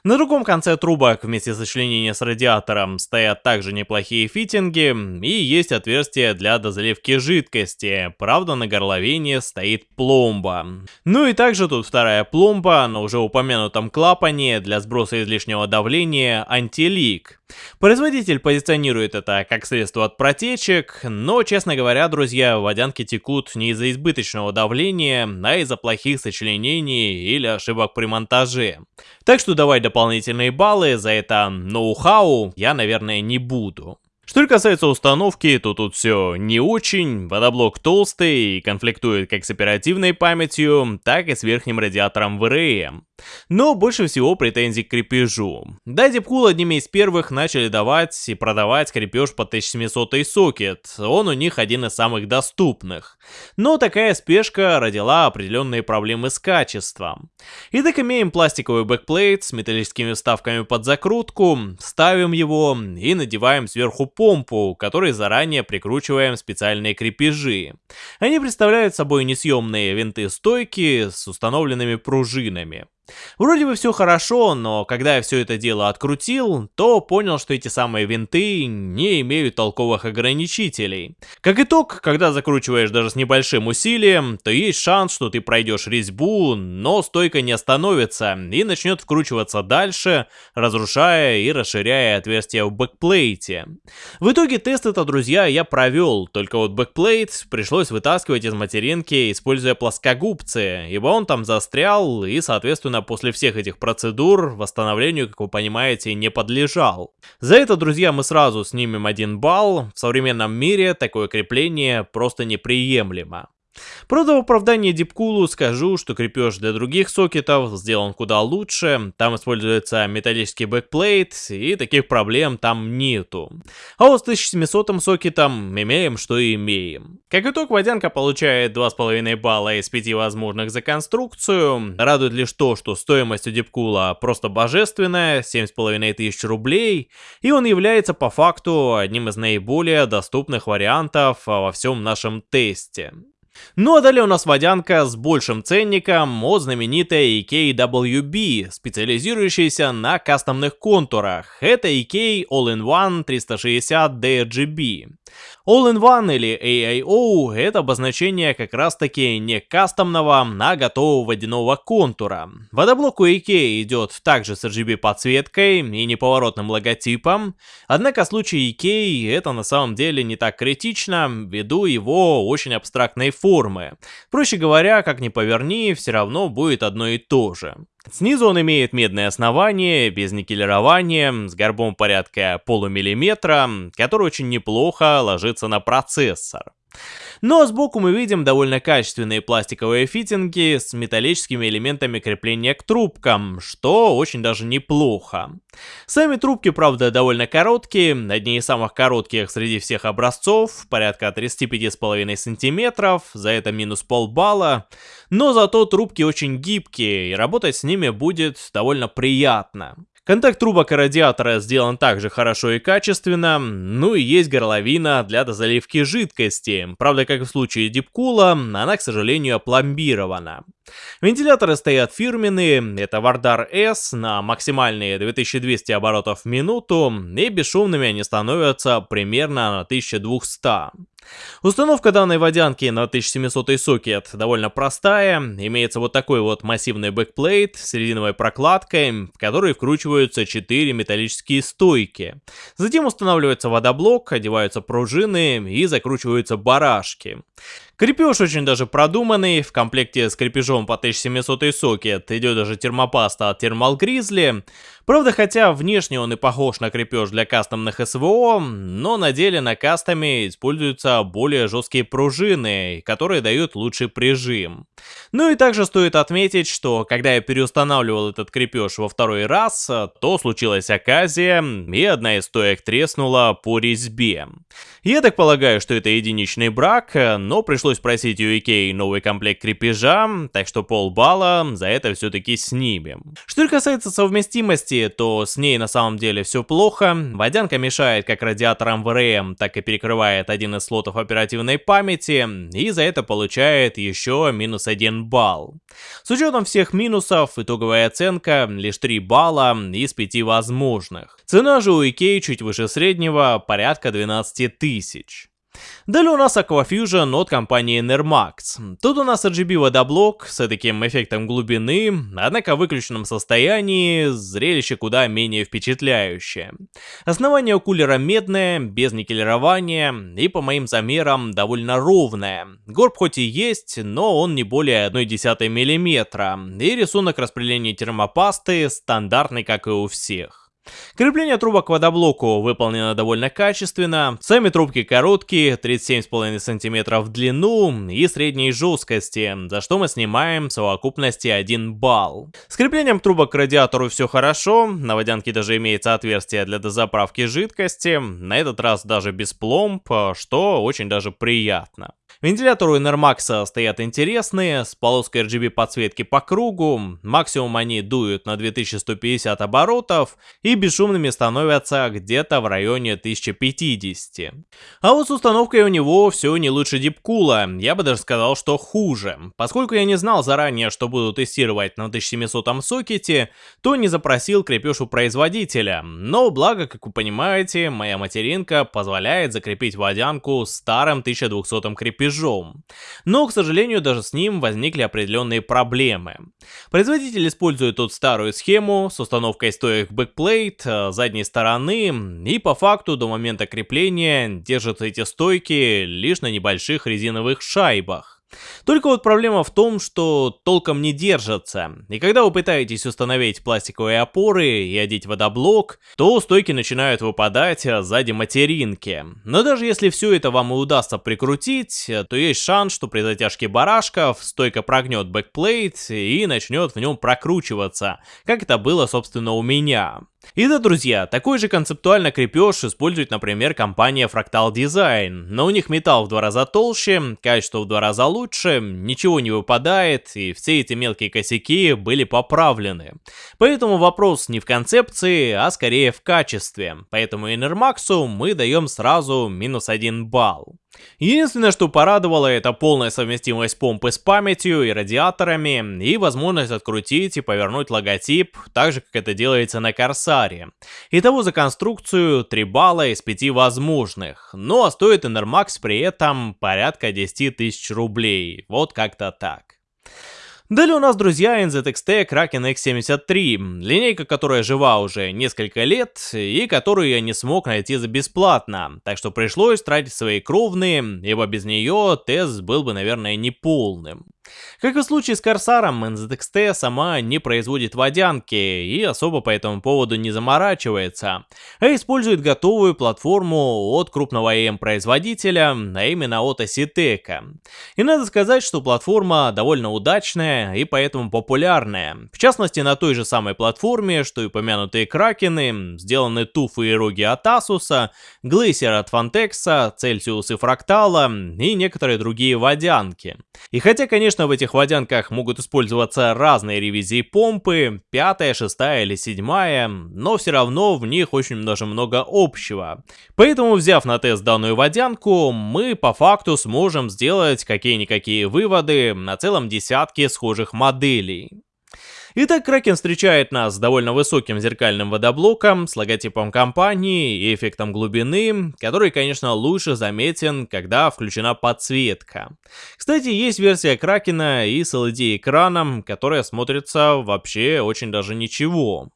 На другом конце трубок вместе сочленения с радиатором стоят также неплохие фитинги и есть отверстие для дозаливки жидкости, правда на горловине стоит пломба. Ну и также тут вторая пломба на уже упомянутом клапане для сброса излишнего давления антилик. Производитель позиционирует это как средство от протечек, но, честно говоря, друзья, водянки текут не из-за избыточного давления, а из-за плохих сочленений или ошибок при монтаже. Так что давай дополнительные баллы за это ноу-хау я, наверное, не буду. Что касается установки, то тут все не очень, водоблок толстый и конфликтует как с оперативной памятью, так и с верхним радиатором VRAM. Но больше всего претензий к крепежу. Да, Deepcool одними из первых начали давать и продавать крепеж под 1700 сокет, он у них один из самых доступных. Но такая спешка родила определенные проблемы с качеством. Итак, имеем пластиковый бэкплейт с металлическими вставками под закрутку, ставим его и надеваем сверху помпу, которой заранее прикручиваем специальные крепежи. Они представляют собой несъемные винты-стойки с установленными пружинами. Вроде бы все хорошо, но когда я все это дело открутил, то понял, что эти самые винты не имеют толковых ограничителей. Как итог, когда закручиваешь даже с небольшим усилием, то есть шанс, что ты пройдешь резьбу, но стойка не остановится и начнет вкручиваться дальше, разрушая и расширяя отверстия в бэкплейте. В итоге тест это, друзья, я провел, только вот бэкплейт пришлось вытаскивать из материнки, используя плоскогубцы, ибо он там застрял и, соответственно, после всех этих процедур восстановлению, как вы понимаете, не подлежал. За это, друзья, мы сразу снимем один балл. В современном мире такое крепление просто неприемлемо. Правда, в оправдании Deepcool у скажу, что крепеж для других сокетов сделан куда лучше, там используется металлический бэкплейт, и таких проблем там нету. А вот с 1700 сокетом имеем, что имеем. Как итог, водянка получает 2,5 балла из 5 возможных за конструкцию. Радует лишь то, что стоимость у Дипкула просто божественная, 7,5 тысяч рублей, и он является по факту одним из наиболее доступных вариантов во всем нашем тесте. Ну а далее у нас водянка с большим ценником от знаменитой EKWB, специализирующейся на кастомных контурах. Это EK All-in-One 360 DRGB. All-in-One или AIO — это обозначение как раз-таки не кастомного, а готового водяного контура. Водоблок у IK идет также с RGB подсветкой и неповоротным логотипом, однако в случае IK это на самом деле не так критично, ввиду его очень абстрактной формы. Проще говоря, как ни поверни, все равно будет одно и то же. Снизу он имеет медное основание, без никелирования, с горбом порядка полумиллиметра, который очень неплохо ложится на процессор. Но сбоку мы видим довольно качественные пластиковые фитинги с металлическими элементами крепления к трубкам, что очень даже неплохо. Сами трубки, правда, довольно короткие, одни из самых коротких среди всех образцов, порядка 35,5 сантиметров, за это минус полбалла, но зато трубки очень гибкие, и работать с ними будет довольно приятно. Контакт трубок и радиатора сделан также хорошо и качественно, ну и есть горловина для дозаливки жидкости. Правда, как в случае Deepcool а, она, к сожалению, опломбирована. Вентиляторы стоят фирменные, это Vardar S на максимальные 2200 оборотов в минуту, и бесшумными они становятся примерно на 1200. Установка данной водянки на 1700 сокет довольно простая, имеется вот такой вот массивный бэкплейт с резиновой прокладкой, в который вкручиваются 4 металлические стойки. Затем устанавливается водоблок, одеваются пружины и закручиваются барашки. Крепеж очень даже продуманный, в комплекте с крепежом по 1700 сокет идет даже термопаста от Thermal Grizzly. Правда, хотя внешне он и похож на крепеж для кастомных СВО, но на деле на кастоме используются более жесткие пружины, которые дают лучший прижим. Ну и также стоит отметить, что когда я переустанавливал этот крепеж во второй раз, то случилась оказия, и одна из стоек треснула по резьбе. Я так полагаю, что это единичный брак, но пришлось пришлось просить у Икеи новый комплект крепежа, так что полбалла за это все-таки снимем. Что касается совместимости, то с ней на самом деле все плохо. Водянка мешает как радиаторам ВРМ, так и перекрывает один из слотов оперативной памяти, и за это получает еще минус 1 балл. С учетом всех минусов, итоговая оценка лишь 3 балла из 5 возможных. Цена же у Икеи чуть выше среднего, порядка 12 тысяч. Далее у нас Aquafusion от компании Nermax. Тут у нас RGB водоблок с таким эффектом глубины, однако в выключенном состоянии зрелище куда менее впечатляющее. Основание кулера медное, без никелирования и по моим замерам довольно ровное. Горб хоть и есть, но он не более 1,1 мм, и рисунок распределения термопасты стандартный как и у всех. Крепление трубок к водоблоку выполнено довольно качественно. Сами трубки короткие, 37,5 см в длину и средней жесткости, за что мы снимаем в совокупности 1 балл. С креплением трубок к радиатору все хорошо, на водянке даже имеется отверстие для дозаправки жидкости, на этот раз даже без пломб, что очень даже приятно. Вентиляторы Enermax стоят интересные, с полоской RGB подсветки по кругу, максимум они дуют на 2150 оборотов и бесшумными становятся где-то в районе 1050. А вот с установкой у него все не лучше Deepcool а, я бы даже сказал, что хуже. Поскольку я не знал заранее, что буду тестировать на 1700 сокете, то не запросил крепеж у производителя, но благо, как вы понимаете, моя материнка позволяет закрепить водянку старым 1200 крепежом рубежом. Но, к сожалению, даже с ним возникли определенные проблемы. Производитель использует тут старую схему с установкой стоек бэкплейт задней стороны и по факту до момента крепления держат эти стойки лишь на небольших резиновых шайбах. Только вот проблема в том, что толком не держатся, и когда вы пытаетесь установить пластиковые опоры и одеть водоблок, то стойки начинают выпадать сзади материнки. Но даже если все это вам и удастся прикрутить, то есть шанс, что при затяжке барашков стойка прогнет бэкплейт и начнет в нем прокручиваться, как это было собственно у меня. И да, друзья, такой же концептуально крепеж использует, например, компания Fractal Design, но у них металл в два раза толще, качество в два раза лучше, ничего не выпадает, и все эти мелкие косяки были поправлены. Поэтому вопрос не в концепции, а скорее в качестве, поэтому Enermax мы даем сразу минус один балл. Единственное, что порадовало, это полная совместимость помпы с памятью и радиаторами, и возможность открутить и повернуть логотип, так же, как это делается на Корсаре. Итого за конструкцию 3 балла из 5 возможных, но стоит Enermax при этом порядка 10 тысяч рублей, вот как-то так. Далее у нас, друзья, NZXT Kraken X73, линейка, которая жива уже несколько лет и которую я не смог найти за бесплатно, так что пришлось тратить свои кровные, ибо без нее тест был бы, наверное, неполным. Как и в случае с Корсаром, NZXT сама не производит водянки и особо по этому поводу не заморачивается, а использует готовую платформу от крупного EM-производителя, а именно от Asitec. И надо сказать, что платформа довольно удачная и поэтому популярная. В частности, на той же самой платформе, что и упомянутые Кракены, сделаны туфы и роги от Asus, Glacier от Fantex, Celsius и Fractal и некоторые другие водянки. И хотя, конечно, Конечно, в этих водянках могут использоваться разные ревизии помпы, пятая, шестая или седьмая, но все равно в них очень даже много общего. Поэтому, взяв на тест данную водянку, мы по факту сможем сделать какие-никакие выводы на целом десятке схожих моделей. Итак, Кракен встречает нас с довольно высоким зеркальным водоблоком, с логотипом компании и эффектом глубины, который, конечно, лучше заметен, когда включена подсветка. Кстати, есть версия Кракена и с LED-экраном, которая смотрится вообще очень даже ничего.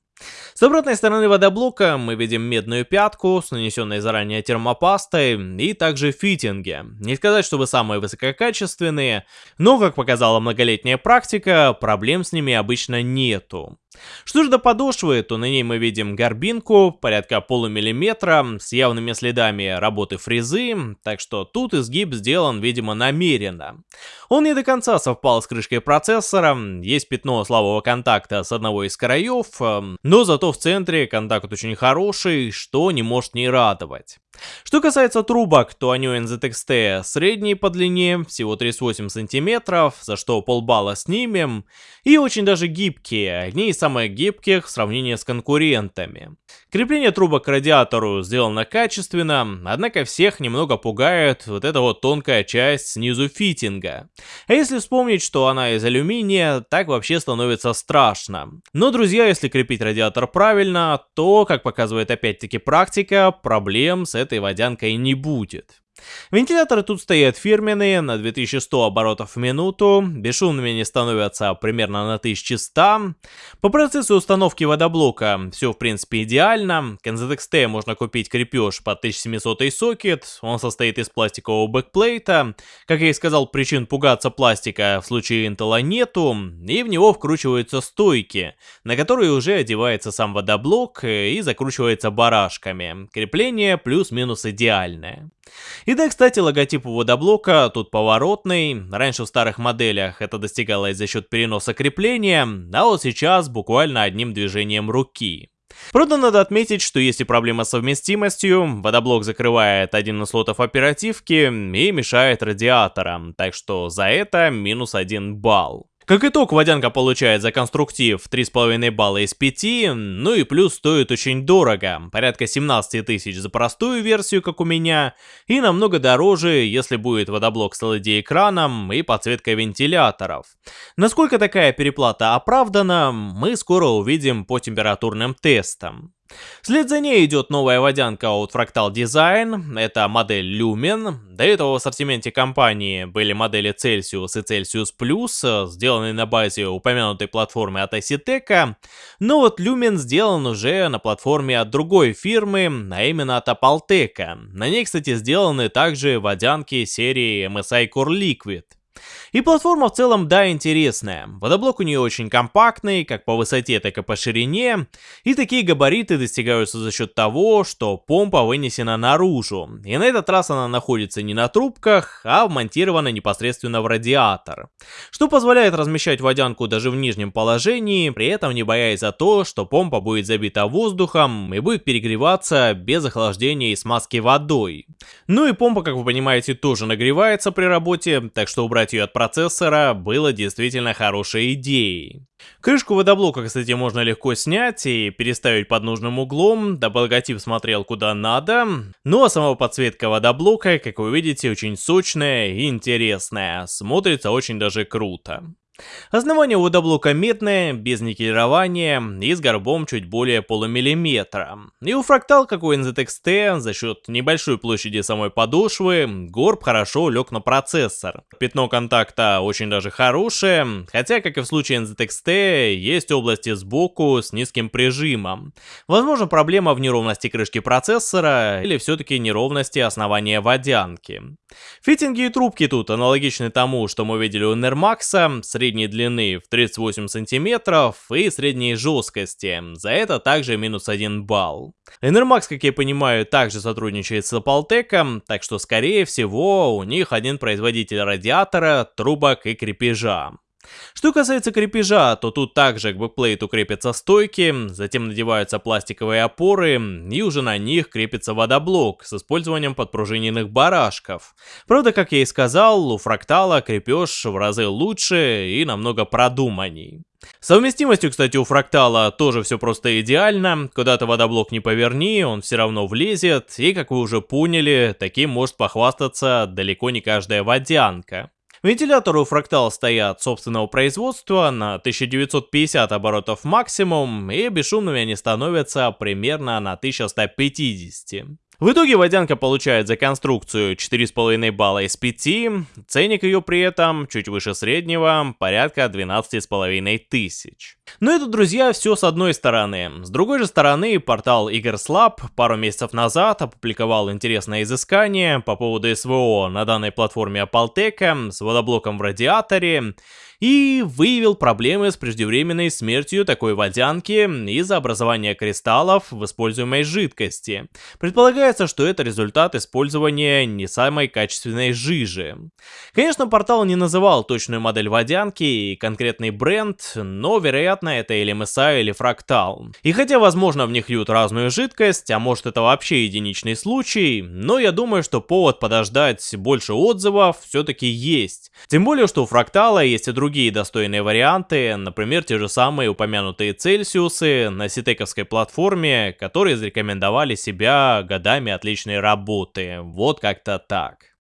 С обратной стороны водоблока мы видим медную пятку с нанесенной заранее термопастой и также фитинги. Не сказать, чтобы самые высококачественные, но, как показала многолетняя практика, проблем с ними обычно нету. Что же до подошвы, то на ней мы видим горбинку, порядка полумиллиметра, с явными следами работы фрезы, так что тут изгиб сделан, видимо, намеренно. Он не до конца совпал с крышкой процессора, есть пятно слабого контакта с одного из краев, но зато в центре контакт очень хороший, что не может не радовать. Что касается трубок, то они у NZXT средние по длине, всего 38 сантиметров, за что полбалла снимем, и очень даже гибкие, одни из самых гибких в сравнении с конкурентами. Крепление трубок к радиатору сделано качественно, однако всех немного пугает вот эта вот тонкая часть снизу фитинга. А если вспомнить, что она из алюминия, так вообще становится страшно. Но, друзья, если крепить радиатор правильно, то, как показывает опять-таки практика, проблем с этой водянкой не будет. Вентиляторы тут стоят фирменные, на 2100 оборотов в минуту, бесшумными они становятся примерно на 1100. По процессу установки водоблока все в принципе идеально. К NZXT можно купить крепеж под 1700 сокет, он состоит из пластикового бэкплейта. Как я и сказал, причин пугаться пластика в случае Intel нету, и в него вкручиваются стойки, на которые уже одевается сам водоблок и закручивается барашками. Крепление плюс-минус идеальное. И да, кстати, логотип у водоблока тут поворотный. Раньше в старых моделях это достигалось за счет переноса крепления, а вот сейчас буквально одним движением руки. Правда, надо отметить, что есть и проблема с совместимостью, водоблок закрывает один из слотов оперативки и мешает радиаторам, так что за это минус один балл. Как итог, водянка получает за конструктив 3,5 балла из 5, ну и плюс стоит очень дорого, порядка 17 тысяч за простую версию, как у меня, и намного дороже, если будет водоблок с LED-экраном и подсветкой вентиляторов. Насколько такая переплата оправдана, мы скоро увидим по температурным тестам. Вслед за ней идет новая водянка от Fractal Design, это модель Lumen. До этого в ассортименте компании были модели Celsius и Celsius Plus, сделанные на базе упомянутой платформы от Asitec, но вот Lumen сделан уже на платформе от другой фирмы, а именно от Apaltec. На ней, кстати, сделаны также водянки серии MSI Core Liquid. И платформа в целом, да, интересная. Водоблок у нее очень компактный, как по высоте, так и по ширине. И такие габариты достигаются за счет того, что помпа вынесена наружу. И на этот раз она находится не на трубках, а вмонтирована непосредственно в радиатор. Что позволяет размещать водянку даже в нижнем положении, при этом не боясь за то, что помпа будет забита воздухом и будет перегреваться без охлаждения и смазки водой. Ну и помпа, как вы понимаете, тоже нагревается при работе, так что убрать ее от процессора было действительно хорошей идеей. Крышку водоблока, кстати, можно легко снять и переставить под нужным углом, дабы логотип смотрел куда надо. Ну а сама подсветка водоблока, как вы видите, очень сочная и интересная, смотрится очень даже круто. Основание водоблока медное, без никелирования и с горбом чуть более полумиллиметра. И у фрактал, как у NZXT, за счет небольшой площади самой подошвы, горб хорошо лег на процессор. Пятно контакта очень даже хорошее, хотя, как и в случае NZXT, есть области сбоку с низким прижимом. Возможно, проблема в неровности крышки процессора или все-таки неровности основания водянки. Фитинги и трубки тут аналогичны тому, что мы видели у Nermax, средней длины в 38 сантиметров и средней жесткости. За это также минус 1 балл. Enermax, как я понимаю, также сотрудничает с Appletec, так что скорее всего у них один производитель радиатора, трубок и крепежа. Что касается крепежа, то тут также к бэкплейту крепятся стойки, затем надеваются пластиковые опоры, и уже на них крепится водоблок с использованием подпружиненных барашков. Правда, как я и сказал, у фрактала крепеж в разы лучше и намного продуманней. Совместимостью, кстати, у фрактала тоже все просто идеально. Куда-то водоблок не поверни, он все равно влезет. И, как вы уже поняли, таким может похвастаться далеко не каждая водянка. Вентиляторы у Fractal стоят собственного производства на 1950 оборотов максимум, и бесшумными они становятся примерно на 1150. В итоге водянка получает за конструкцию 4,5 балла из 5, ценник ее при этом чуть выше среднего, порядка 12,5 тысяч. Но это, друзья, все с одной стороны. С другой же стороны, портал Игрслаб пару месяцев назад опубликовал интересное изыскание по поводу СВО на данной платформе Апалтека с водоблоком в радиаторе, и выявил проблемы с преждевременной смертью такой водянки из-за образования кристаллов в используемой жидкости. Предполагается, что это результат использования не самой качественной жижи. Конечно, портал не называл точную модель водянки и конкретный бренд, но вероятно это или MSI, или фрактал. И хотя возможно в них льют разную жидкость, а может это вообще единичный случай, но я думаю, что повод подождать больше отзывов все-таки есть. Тем более, что у фрактала есть и другие другие достойные варианты, например, те же самые упомянутые Цельсиусы на ситековской платформе, которые зарекомендовали себя годами отличной работы. Вот как-то так.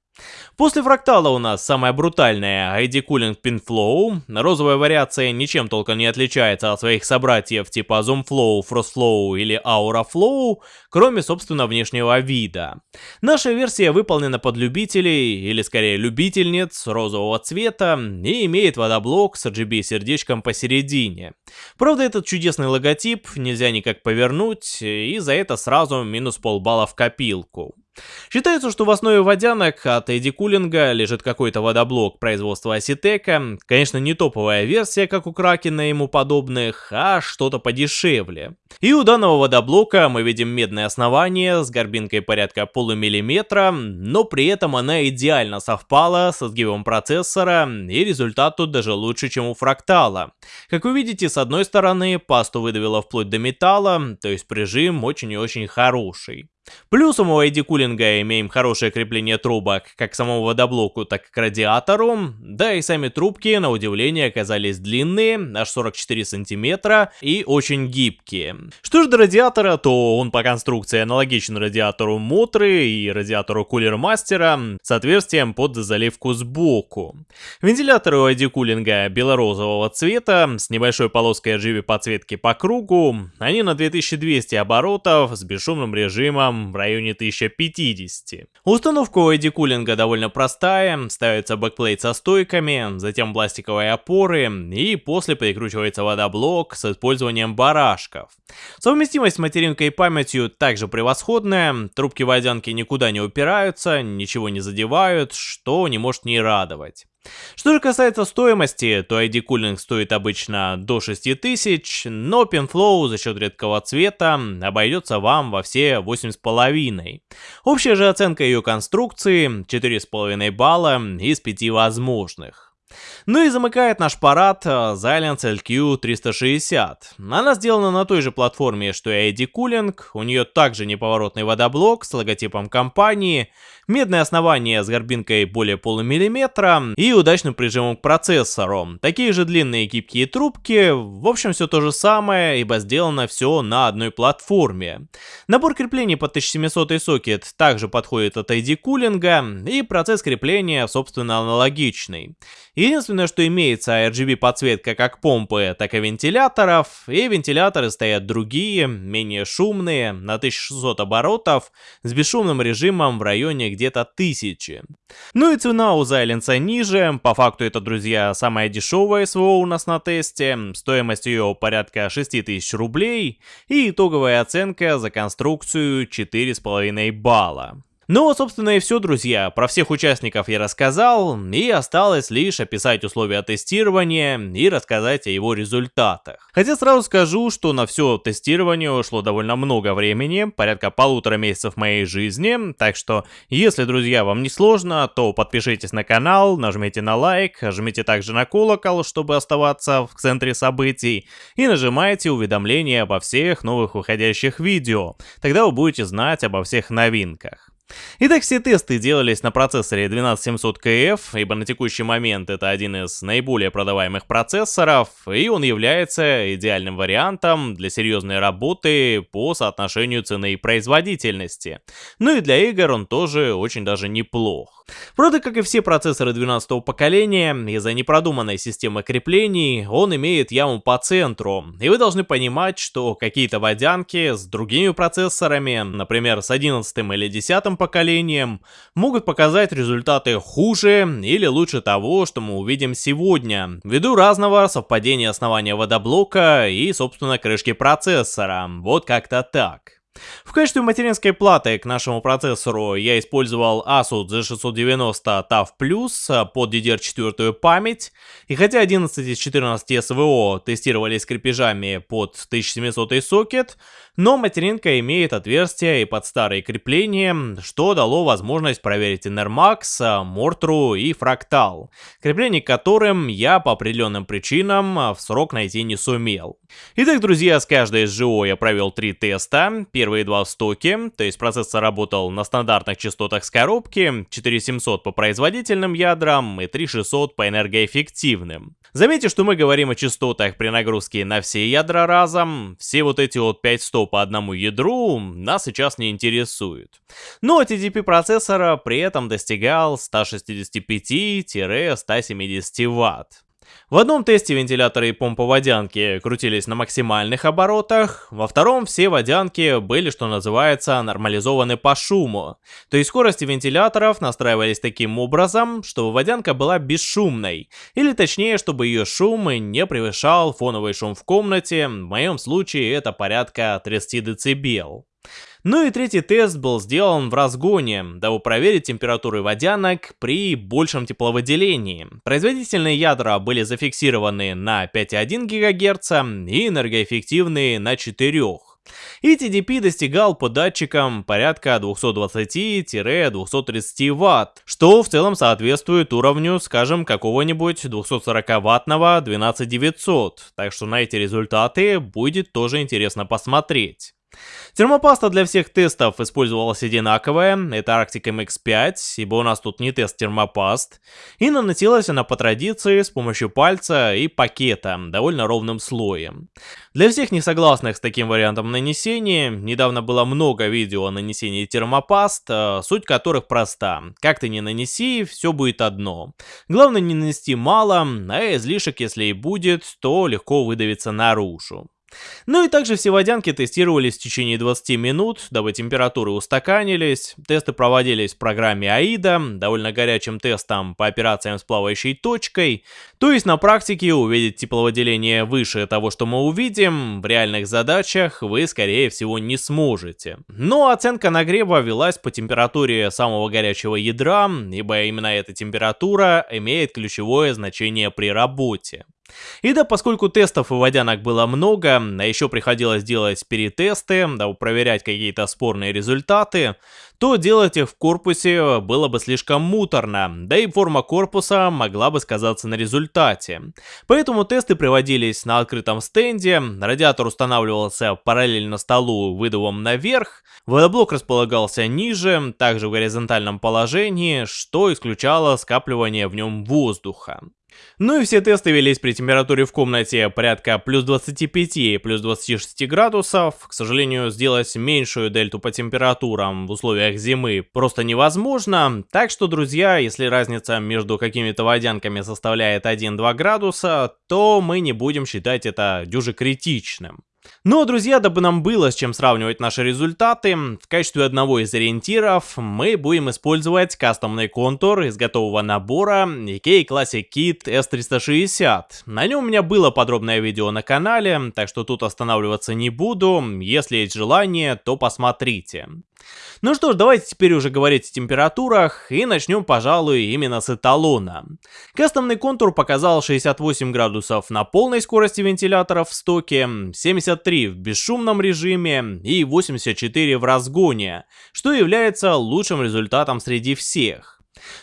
После фрактала у нас самая брутальная ID Cooling Pinflow. Розовая вариация ничем толком не отличается от своих собратьев типа Zoom Flow, Frost Flow или Aura Flow, кроме собственно внешнего вида. Наша версия выполнена под любителей, или скорее любительниц розового цвета, и имеет водоблок с RGB сердечком посередине. Правда этот чудесный логотип нельзя никак повернуть, и за это сразу минус полбалла в копилку. Считается, что в основе водянок от Эдди Кулинга лежит какой-то водоблок производства Аситека. Конечно, не топовая версия, как у Кракена и ему подобных, а что-то подешевле. И у данного водоблока мы видим медное основание с горбинкой порядка полумиллиметра, но при этом она идеально совпала со сгибом процессора, и результат тут даже лучше, чем у фрактала. Как вы видите, с одной стороны, пасту выдавило вплоть до металла, то есть прижим очень и очень хороший. Плюсом у ID-Cooling а имеем хорошее крепление трубок как к самому водоблоку, так и к радиатору. Да и сами трубки, на удивление, оказались длинные, аж 44 сантиметра и очень гибкие. Что же до радиатора, то он по конструкции аналогичен радиатору Мотры и радиатору Cooler Master а с отверстием под заливку сбоку. Вентиляторы у ID-Cooling а белорозового цвета с небольшой полоской RGB подсветки по кругу. Они на 2200 оборотов с бесшумным режимом там в районе 1050. Установка ID-Cooling а довольно простая, ставится бэкплейт со стойками, затем пластиковые опоры и после прикручивается водоблок с использованием барашков. Совместимость с материнкой и памятью также превосходная, трубки водянки никуда не упираются, ничего не задевают, что не может не радовать. Что же касается стоимости, то ID Cooling стоит обычно до 6000, но PinFlow за счет редкого цвета обойдется вам во все 8,5. Общая же оценка ее конструкции 4,5 балла из 5 возможных. Ну и замыкает наш парад Xilinx э, LQ360. Она сделана на той же платформе, что и ID Cooling, у нее также неповоротный водоблок с логотипом компании, медное основание с горбинкой более полумиллиметра и удачным прижимом к процессору. Такие же длинные гибкие трубки, в общем все то же самое, ибо сделано все на одной платформе. Набор креплений под 1700 сокет также подходит от ID Cooling, и процесс крепления собственно аналогичный. Единственное, что имеется RGB подсветка как помпы, так и вентиляторов, и вентиляторы стоят другие, менее шумные, на 1600 оборотов, с бесшумным режимом в районе где-то 1000. Ну и цена у Xilinx ниже, по факту это, друзья, самая дешевая СВО у нас на тесте, стоимость ее порядка 6000 рублей, и итоговая оценка за конструкцию 4,5 балла. Ну, собственно и все, друзья. Про всех участников я рассказал, и осталось лишь описать условия тестирования и рассказать о его результатах. Хотя сразу скажу, что на все тестирование ушло довольно много времени, порядка полутора месяцев моей жизни, так что, если, друзья, вам не сложно, то подпишитесь на канал, нажмите на лайк, жмите также на колокол, чтобы оставаться в центре событий, и нажимайте уведомления обо всех новых выходящих видео, тогда вы будете знать обо всех новинках. Итак, все тесты делались на процессоре 12700KF, ибо на текущий момент это один из наиболее продаваемых процессоров, и он является идеальным вариантом для серьезной работы по соотношению цены и производительности. Ну и для игр он тоже очень даже неплох. Правда, как и все процессоры 12 поколения, из-за непродуманной системы креплений он имеет яму по центру, и вы должны понимать, что какие-то водянки с другими процессорами, например с 11 или 10 поколением могут показать результаты хуже или лучше того, что мы увидим сегодня, ввиду разного совпадения основания водоблока и, собственно, крышки процессора. Вот как-то так. В качестве материнской платы к нашему процессору я использовал Asus G690 TAF Plus под DDR4 память, и хотя 11 из 14 SVO тестировались крепежами под 1700 сокет, но материнка имеет отверстие и под старые крепления, что дало возможность проверить Энермакс, Мортру и Фрактал, крепление которым я по определенным причинам в срок найти не сумел. Итак, друзья, с каждой из СЖО я провел три теста, первые два в стоке, то есть процессор работал на стандартных частотах с коробки, 4700 по производительным ядрам и 3600 по энергоэффективным. Заметьте, что мы говорим о частотах при нагрузке на все ядра разом, все вот эти от 500 по одному ядру нас сейчас не интересует. Но TDP процессора при этом достигал 165-170 Вт. В одном тесте вентиляторы и помпа водянки крутились на максимальных оборотах, во втором все водянки были, что называется, нормализованы по шуму. То есть скорости вентиляторов настраивались таким образом, чтобы водянка была бесшумной, или точнее, чтобы ее шум не превышал фоновый шум в комнате, в моем случае это порядка 30 дБ. Ну и третий тест был сделан в разгоне, дабы проверить температуры водянок при большем тепловыделении. Производительные ядра были зафиксированы на 5,1 ГГц и энергоэффективные на 4 и TDP достигал по датчикам порядка 220-230 Вт, что в целом соответствует уровню, скажем, какого-нибудь 240-ваттного 12900, так что на эти результаты будет тоже интересно посмотреть. Термопаста для всех тестов использовалась одинаковая, это Arctic MX5, ибо у нас тут не тест термопаст, и наносилась она по традиции с помощью пальца и пакета, довольно ровным слоем. Для всех несогласных с таким вариантом нанесения, недавно было много видео о нанесении термопаст, э, суть которых проста. Как ты не нанеси, все будет одно. Главное не нанести мало, а излишек, если и будет, то легко выдавится наружу. Ну и также все водянки тестировались в течение 20 минут, дабы температуры устаканились. Тесты проводились в программе AIDA, довольно горячим тестом по операциям с плавающей точкой. То есть на практике увидеть тепловыделение выше того, что мы увидим, в реальных задачах вы скорее всего не сможете. Но оценка нагрева велась по температуре самого горячего ядра, ибо именно эта температура имеет ключевое значение при работе. И да, поскольку тестов и водянок было много, а еще приходилось делать перетесты, да, проверять какие-то спорные результаты, то делать их в корпусе было бы слишком муторно, да и форма корпуса могла бы сказаться на результате. Поэтому тесты проводились на открытом стенде, радиатор устанавливался параллельно столу выдувом наверх, водоблок располагался ниже, также в горизонтальном положении, что исключало скапливание в нем воздуха. Ну и все тесты велись при температуре в комнате порядка плюс 25, плюс 26 градусов. К сожалению, сделать меньшую дельту по температурам в условиях зимы просто невозможно. Так что, друзья, если разница между какими-то водянками составляет 1-2 градуса, то мы не будем считать это дюже критичным. Но, друзья, дабы нам было с чем сравнивать наши результаты, в качестве одного из ориентиров мы будем использовать кастомный контур из готового набора IKEA Classic Kit S360. На нем у меня было подробное видео на канале, так что тут останавливаться не буду, если есть желание, то посмотрите. Ну что ж, давайте теперь уже говорить о температурах, и начнем, пожалуй, именно с эталона. Кастомный контур показал 68 градусов на полной скорости вентиляторов в стоке, 73 в бесшумном режиме и 84 в разгоне, что является лучшим результатом среди всех.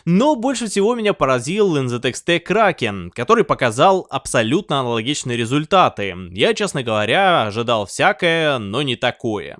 Но больше всего меня поразил NZXT Kraken, который показал абсолютно аналогичные результаты. Я, честно говоря, ожидал всякое, но не такое.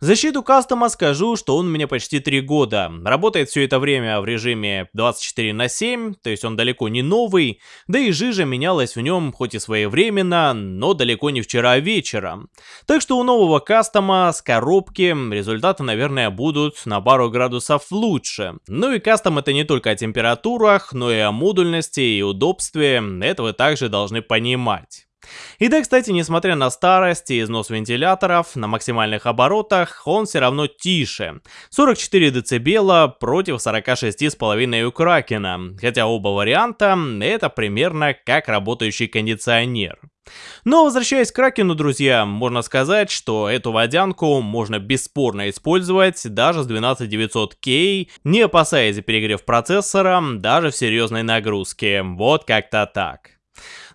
В защиту кастома скажу, что он у меня почти 3 года. Работает все это время в режиме 24 на 7, то есть он далеко не новый, да и жижа менялась в нем хоть и своевременно, но далеко не вчера вечером. Так что у нового кастома с коробки результаты, наверное, будут на пару градусов лучше. Ну и кастом это не только о температурах, но и о модульности и удобстве, это вы также должны понимать. И да, кстати, несмотря на старость и износ вентиляторов, на максимальных оборотах он все равно тише. 44 дБ против 46,5 у Кракена, хотя оба варианта это примерно как работающий кондиционер. Но возвращаясь к Кракену, друзья, можно сказать, что эту водянку можно бесспорно использовать даже с 12900K, не опасаясь перегрев процессора, даже в серьезной нагрузке. Вот как-то так.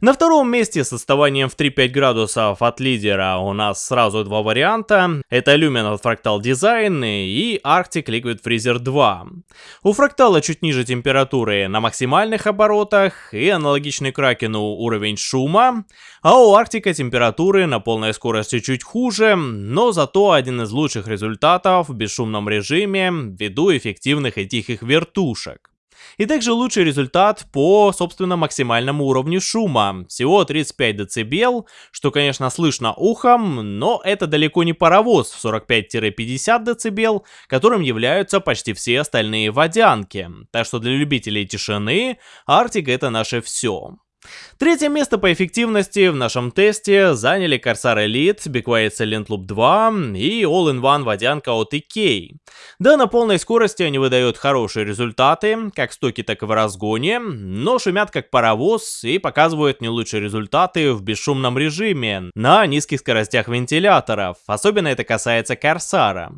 На втором месте с отставанием в 3-5 градусов от лидера у нас сразу два варианта. Это Lumen от Fractal Design и Arctic Liquid Freezer 2. У Fractal чуть ниже температуры на максимальных оборотах и аналогичный Кракену уровень шума, а у Arctic температуры на полной скорости чуть хуже, но зато один из лучших результатов в бесшумном режиме ввиду эффективных и тихих вертушек. И также лучший результат по, собственно, максимальному уровню шума. Всего 35 дБ, что, конечно, слышно ухом, но это далеко не паровоз в 45-50 дБ, которым являются почти все остальные водянки. Так что для любителей тишины Arctic это наше все. Третье место по эффективности в нашем тесте заняли Corsair Elite, Be Quiet Silent Loop 2 и All-in-One водянка от EK. Да, на полной скорости они выдают хорошие результаты, как в стоке, так и в разгоне, но шумят как паровоз и показывают не лучшие результаты в бесшумном режиме, на низких скоростях вентиляторов, особенно это касается Corsair.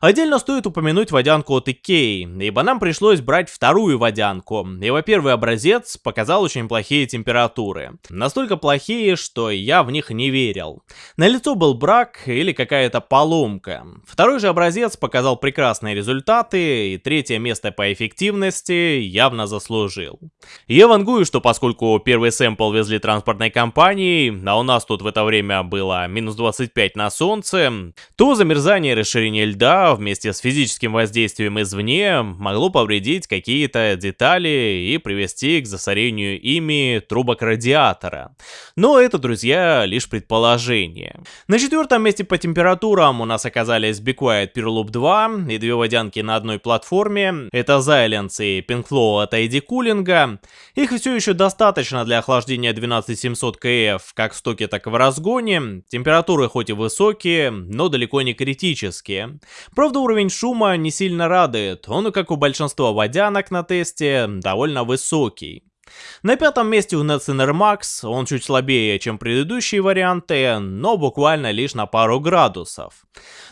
Отдельно стоит упомянуть водянку от EK, ибо нам пришлось брать вторую водянку. Его первый образец показал очень плохие температуры температуры. Настолько плохие, что я в них не верил. На лицо был брак или какая-то поломка. Второй же образец показал прекрасные результаты, и третье место по эффективности явно заслужил. Я вангую, что поскольку первый сэмпл везли транспортной компанией, а у нас тут в это время было минус 25 на солнце, то замерзание и расширение льда вместе с физическим воздействием извне могло повредить какие-то детали и привести к засорению ими трубок радиатора. Но это, друзья, лишь предположение. На четвертом месте по температурам у нас оказались Be Quiet Pure Loop 2 и две водянки на одной платформе. Это Silence и Pinkflow от ID Cooling. Их все еще достаточно для охлаждения 12700 КФ как в стоке, так и в разгоне. Температуры хоть и высокие, но далеко не критические. Правда, уровень шума не сильно радует. Он, как у большинства водянок на тесте, довольно высокий. На пятом месте у Netsinner Max, он чуть слабее, чем предыдущие варианты, но буквально лишь на пару градусов.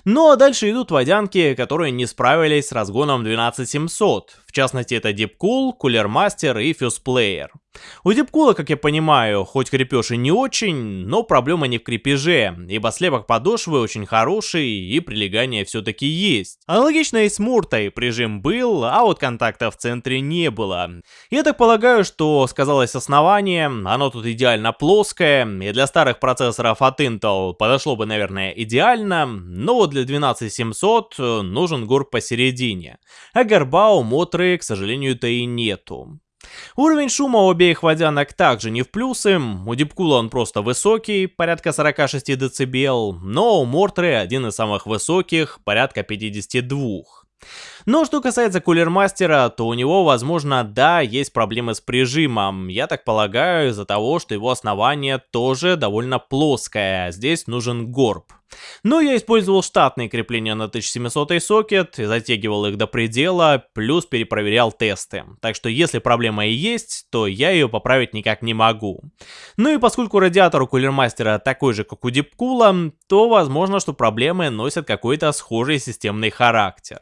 Ну а дальше идут водянки, которые не справились с разгоном 12700, в частности это Deepcool, Cooler Master и Fuse Player. У Дипкула, как я понимаю, хоть крепеж и не очень, но проблема не в крепеже, ибо слепок подошвы очень хороший и прилегание все-таки есть. Аналогично и с Муртой прижим был, а вот контакта в центре не было. Я так полагаю, что сказалось основание, оно тут идеально плоское, и для старых процессоров от Intel подошло бы, наверное, идеально, но вот для 12700 нужен горб посередине, а горба у Мотры, к сожалению-то и нету. Уровень шума у обеих водянок также не в плюсы, у Дипкула он просто высокий, порядка 46 дБ, но у Мортры один из самых высоких, порядка 52. Но что касается кулермастера, то у него, возможно, да, есть проблемы с прижимом. Я так полагаю, из-за того, что его основание тоже довольно плоское, здесь нужен горб. Но я использовал штатные крепления на 1700 сокет, затягивал их до предела, плюс перепроверял тесты. Так что если проблема и есть, то я ее поправить никак не могу. Ну и поскольку радиатор у кулермастера такой же, как у Дипкула, то возможно, что проблемы носят какой-то схожий системный характер.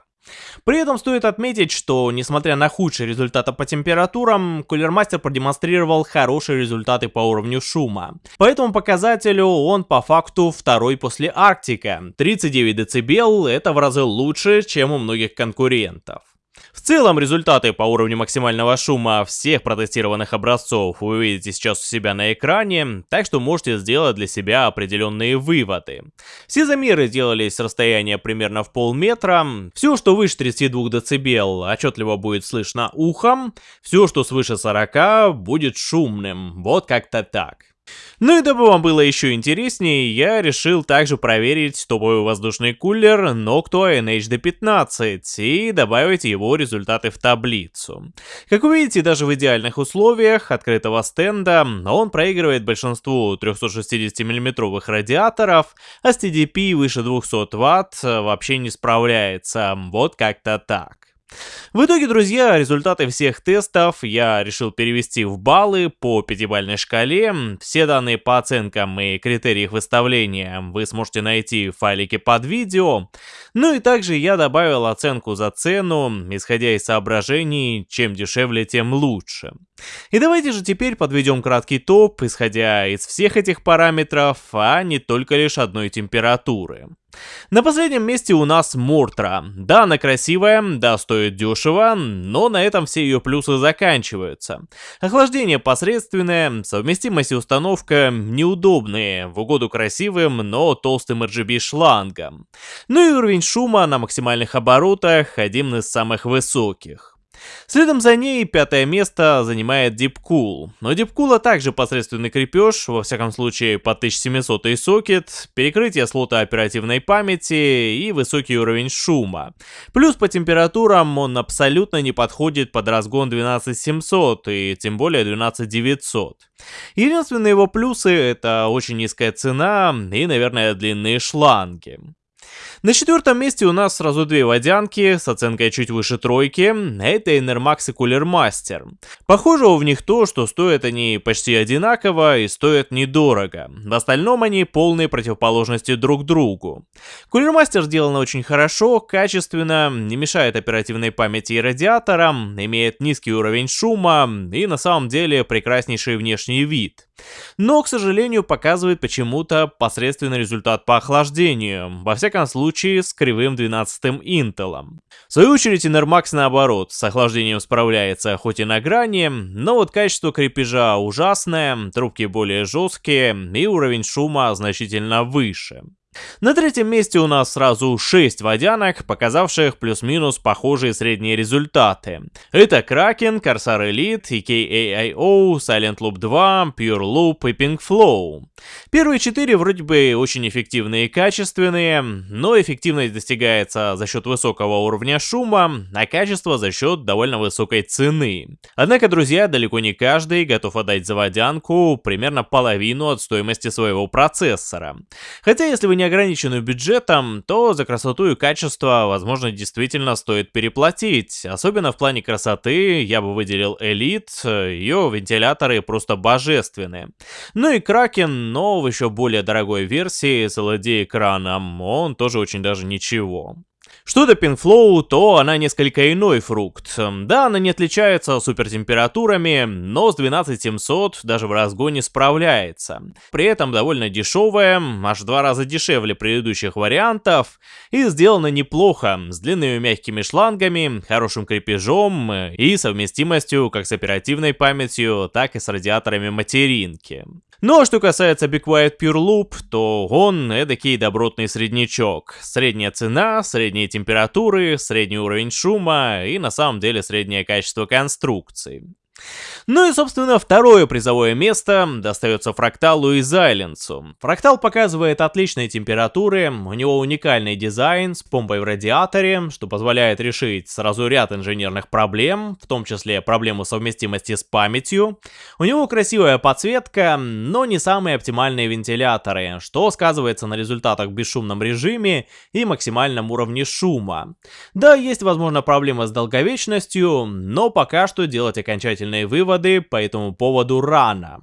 При этом стоит отметить, что несмотря на худшие результаты по температурам, Кулермастер продемонстрировал хорошие результаты по уровню шума. По этому показателю он по факту второй после Арктика. 39 дБ это в разы лучше, чем у многих конкурентов. В целом, результаты по уровню максимального шума всех протестированных образцов вы увидите сейчас у себя на экране, так что можете сделать для себя определенные выводы. Все замеры делались с расстояния примерно в полметра, все, что выше 32 дБ, отчетливо будет слышно ухом, все, что свыше 40, будет шумным, вот как-то так. Ну и дабы вам было еще интереснее, я решил также проверить топовый воздушный кулер Noctua NHD15 и добавить его результаты в таблицу. Как вы видите, даже в идеальных условиях открытого стенда он проигрывает большинству 360 мм радиаторов, а с TDP выше 200 Вт вообще не справляется, вот как-то так. В итоге, друзья, результаты всех тестов я решил перевести в баллы по пятибалльной шкале. Все данные по оценкам и критерии их выставления вы сможете найти в файлике под видео. Ну и также я добавил оценку за цену, исходя из соображений, чем дешевле, тем лучше. И давайте же теперь подведем краткий топ, исходя из всех этих параметров, а не только лишь одной температуры. На последнем месте у нас Мортра. Да, она красивая, да, стоит дешево, но на этом все ее плюсы заканчиваются. Охлаждение посредственное, совместимость и установка неудобные, в угоду красивым, но толстым RGB шлангом. Ну и уровень шума на максимальных оборотах один из самых высоких. Следом за ней пятое место занимает Deepcool. Но Deepcool также посредственный крепеж, во всяком случае по 1700 сокет, перекрытие слота оперативной памяти и высокий уровень шума. Плюс по температурам он абсолютно не подходит под разгон 12700 и тем более 12900. Единственные его плюсы это очень низкая цена и, наверное, длинные шланги. На четвертом месте у нас сразу две водянки с оценкой чуть выше тройки. Это Enermax и Cooler Master. Похожего в них то, что стоят они почти одинаково и стоят недорого. В остальном они полные противоположности друг другу. Cooler Master сделано очень хорошо, качественно, не мешает оперативной памяти и радиаторам, имеет низкий уровень шума и на самом деле прекраснейший внешний вид. Но, к сожалению, показывает почему-то посредственный результат по охлаждению, во всяком случае с кривым 12-м Intel. В свою очередь, Enermax наоборот, с охлаждением справляется хоть и на грани, но вот качество крепежа ужасное, трубки более жесткие и уровень шума значительно выше. На третьем месте у нас сразу 6 водянок, показавших плюс-минус похожие средние результаты. Это Kraken, Corsair Elite, EKAIO, Silent Loop 2, Pure Loop и Pink Flow. Первые четыре вроде бы очень эффективные и качественные, но эффективность достигается за счет высокого уровня шума, а качество за счет довольно высокой цены. Однако, друзья, далеко не каждый готов отдать за водянку примерно половину от стоимости своего процессора. Хотя, если вы не ограничены бюджетом, то за красоту и качество, возможно, действительно стоит переплатить. Особенно в плане красоты я бы выделил Elite, ее вентиляторы просто божественные. Ну и Kraken, но в еще более дорогой версии с LED-экраном, он тоже очень даже ничего. Что до Пинфлоу, то она несколько иной фрукт. Да, она не отличается супертемпературами, но с 12700 даже в разгоне справляется. При этом довольно дешевая, аж в два раза дешевле предыдущих вариантов, и сделана неплохо, с длинными мягкими шлангами, хорошим крепежом и совместимостью как с оперативной памятью, так и с радиаторами материнки. Ну а что касается Be Quiet Pure Loop, то он эдакий добротный среднячок. Средняя цена, средние температуры, средний уровень шума и на самом деле среднее качество конструкции. Ну и, собственно, второе призовое место достается Фракталу и Зайленсу. Фрактал показывает отличные температуры, у него уникальный дизайн с помпой в радиаторе, что позволяет решить сразу ряд инженерных проблем, в том числе проблему совместимости с памятью. У него красивая подсветка, но не самые оптимальные вентиляторы, что сказывается на результатах в бесшумном режиме и максимальном уровне шума. Да, есть, возможно, проблема с долговечностью, но пока что делать окончательные выводы по этому поводу рано.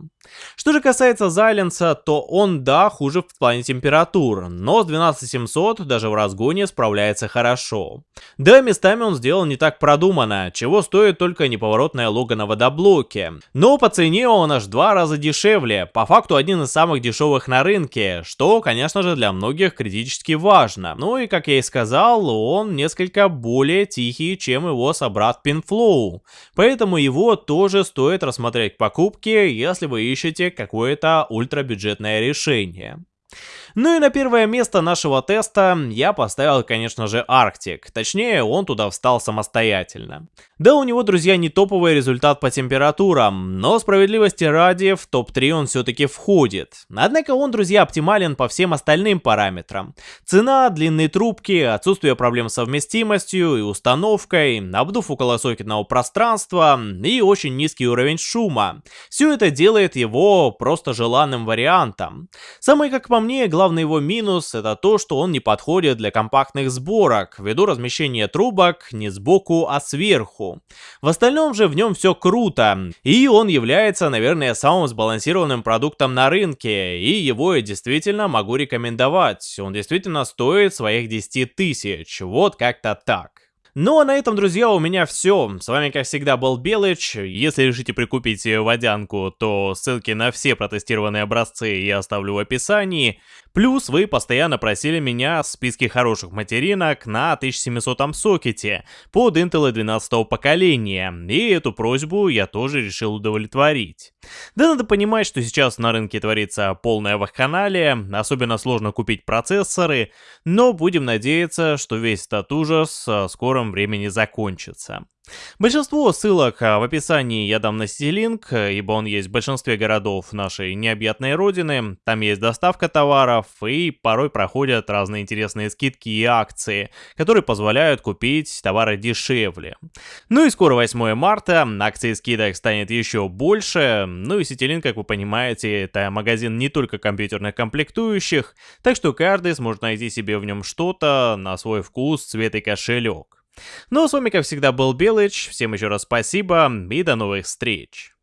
Что же касается Зайленса, то он, да, хуже в плане температур, но с 12700 даже в разгоне справляется хорошо. Да, местами он сделал не так продуманно, чего стоит только неповоротная лого на водоблоке. Но по цене он аж два раза дешевле, по факту один из самых дешевых на рынке, что, конечно же, для многих критически важно. Ну и, как я и сказал, он несколько более тихий, чем его собрат Pinflow, поэтому его тоже стоит рассмотреть к покупке, если вы ищете какое-то ультрабюджетное решение. Ну и на первое место нашего теста я поставил, конечно же, Арктик. Точнее, он туда встал самостоятельно. Да, у него, друзья, не топовый результат по температурам, но справедливости ради в топ-3 он все-таки входит. Однако он, друзья, оптимален по всем остальным параметрам. Цена, длинные трубки, отсутствие проблем с совместимостью и установкой, обдув около сокетного пространства и очень низкий уровень шума. Все это делает его просто желанным вариантом. Самый, как по мне, главный его минус это то, что он не подходит для компактных сборок, ввиду размещения трубок не сбоку, а сверху. В остальном же в нем все круто, и он является, наверное, самым сбалансированным продуктом на рынке, и его я действительно могу рекомендовать. Он действительно стоит своих 10 тысяч, вот как-то так. Ну а на этом, друзья, у меня все. С вами, как всегда, был Белыч. Если решите прикупить водянку, то ссылки на все протестированные образцы я оставлю в описании. Плюс вы постоянно просили меня в списке хороших материнок на 1700 сокете под Intel 12 поколения, и эту просьбу я тоже решил удовлетворить. Да надо понимать, что сейчас на рынке творится полная вакханалия, особенно сложно купить процессоры, но будем надеяться, что весь этот ужас в скором времени закончится. Большинство ссылок а, в описании я дам на Ситилинк, ибо он есть в большинстве городов нашей необъятной родины. Там есть доставка товаров и порой проходят разные интересные скидки и акции, которые позволяют купить товары дешевле. Ну и скоро 8 марта, акции скидок станет еще больше. Ну и Ситилинк, как вы понимаете, это магазин не только компьютерных комплектующих, так что каждый сможет найти себе в нем что-то на свой вкус, цвет и кошелек. Ну а с вами, как всегда, был Белыч. Всем еще раз спасибо и до новых встреч.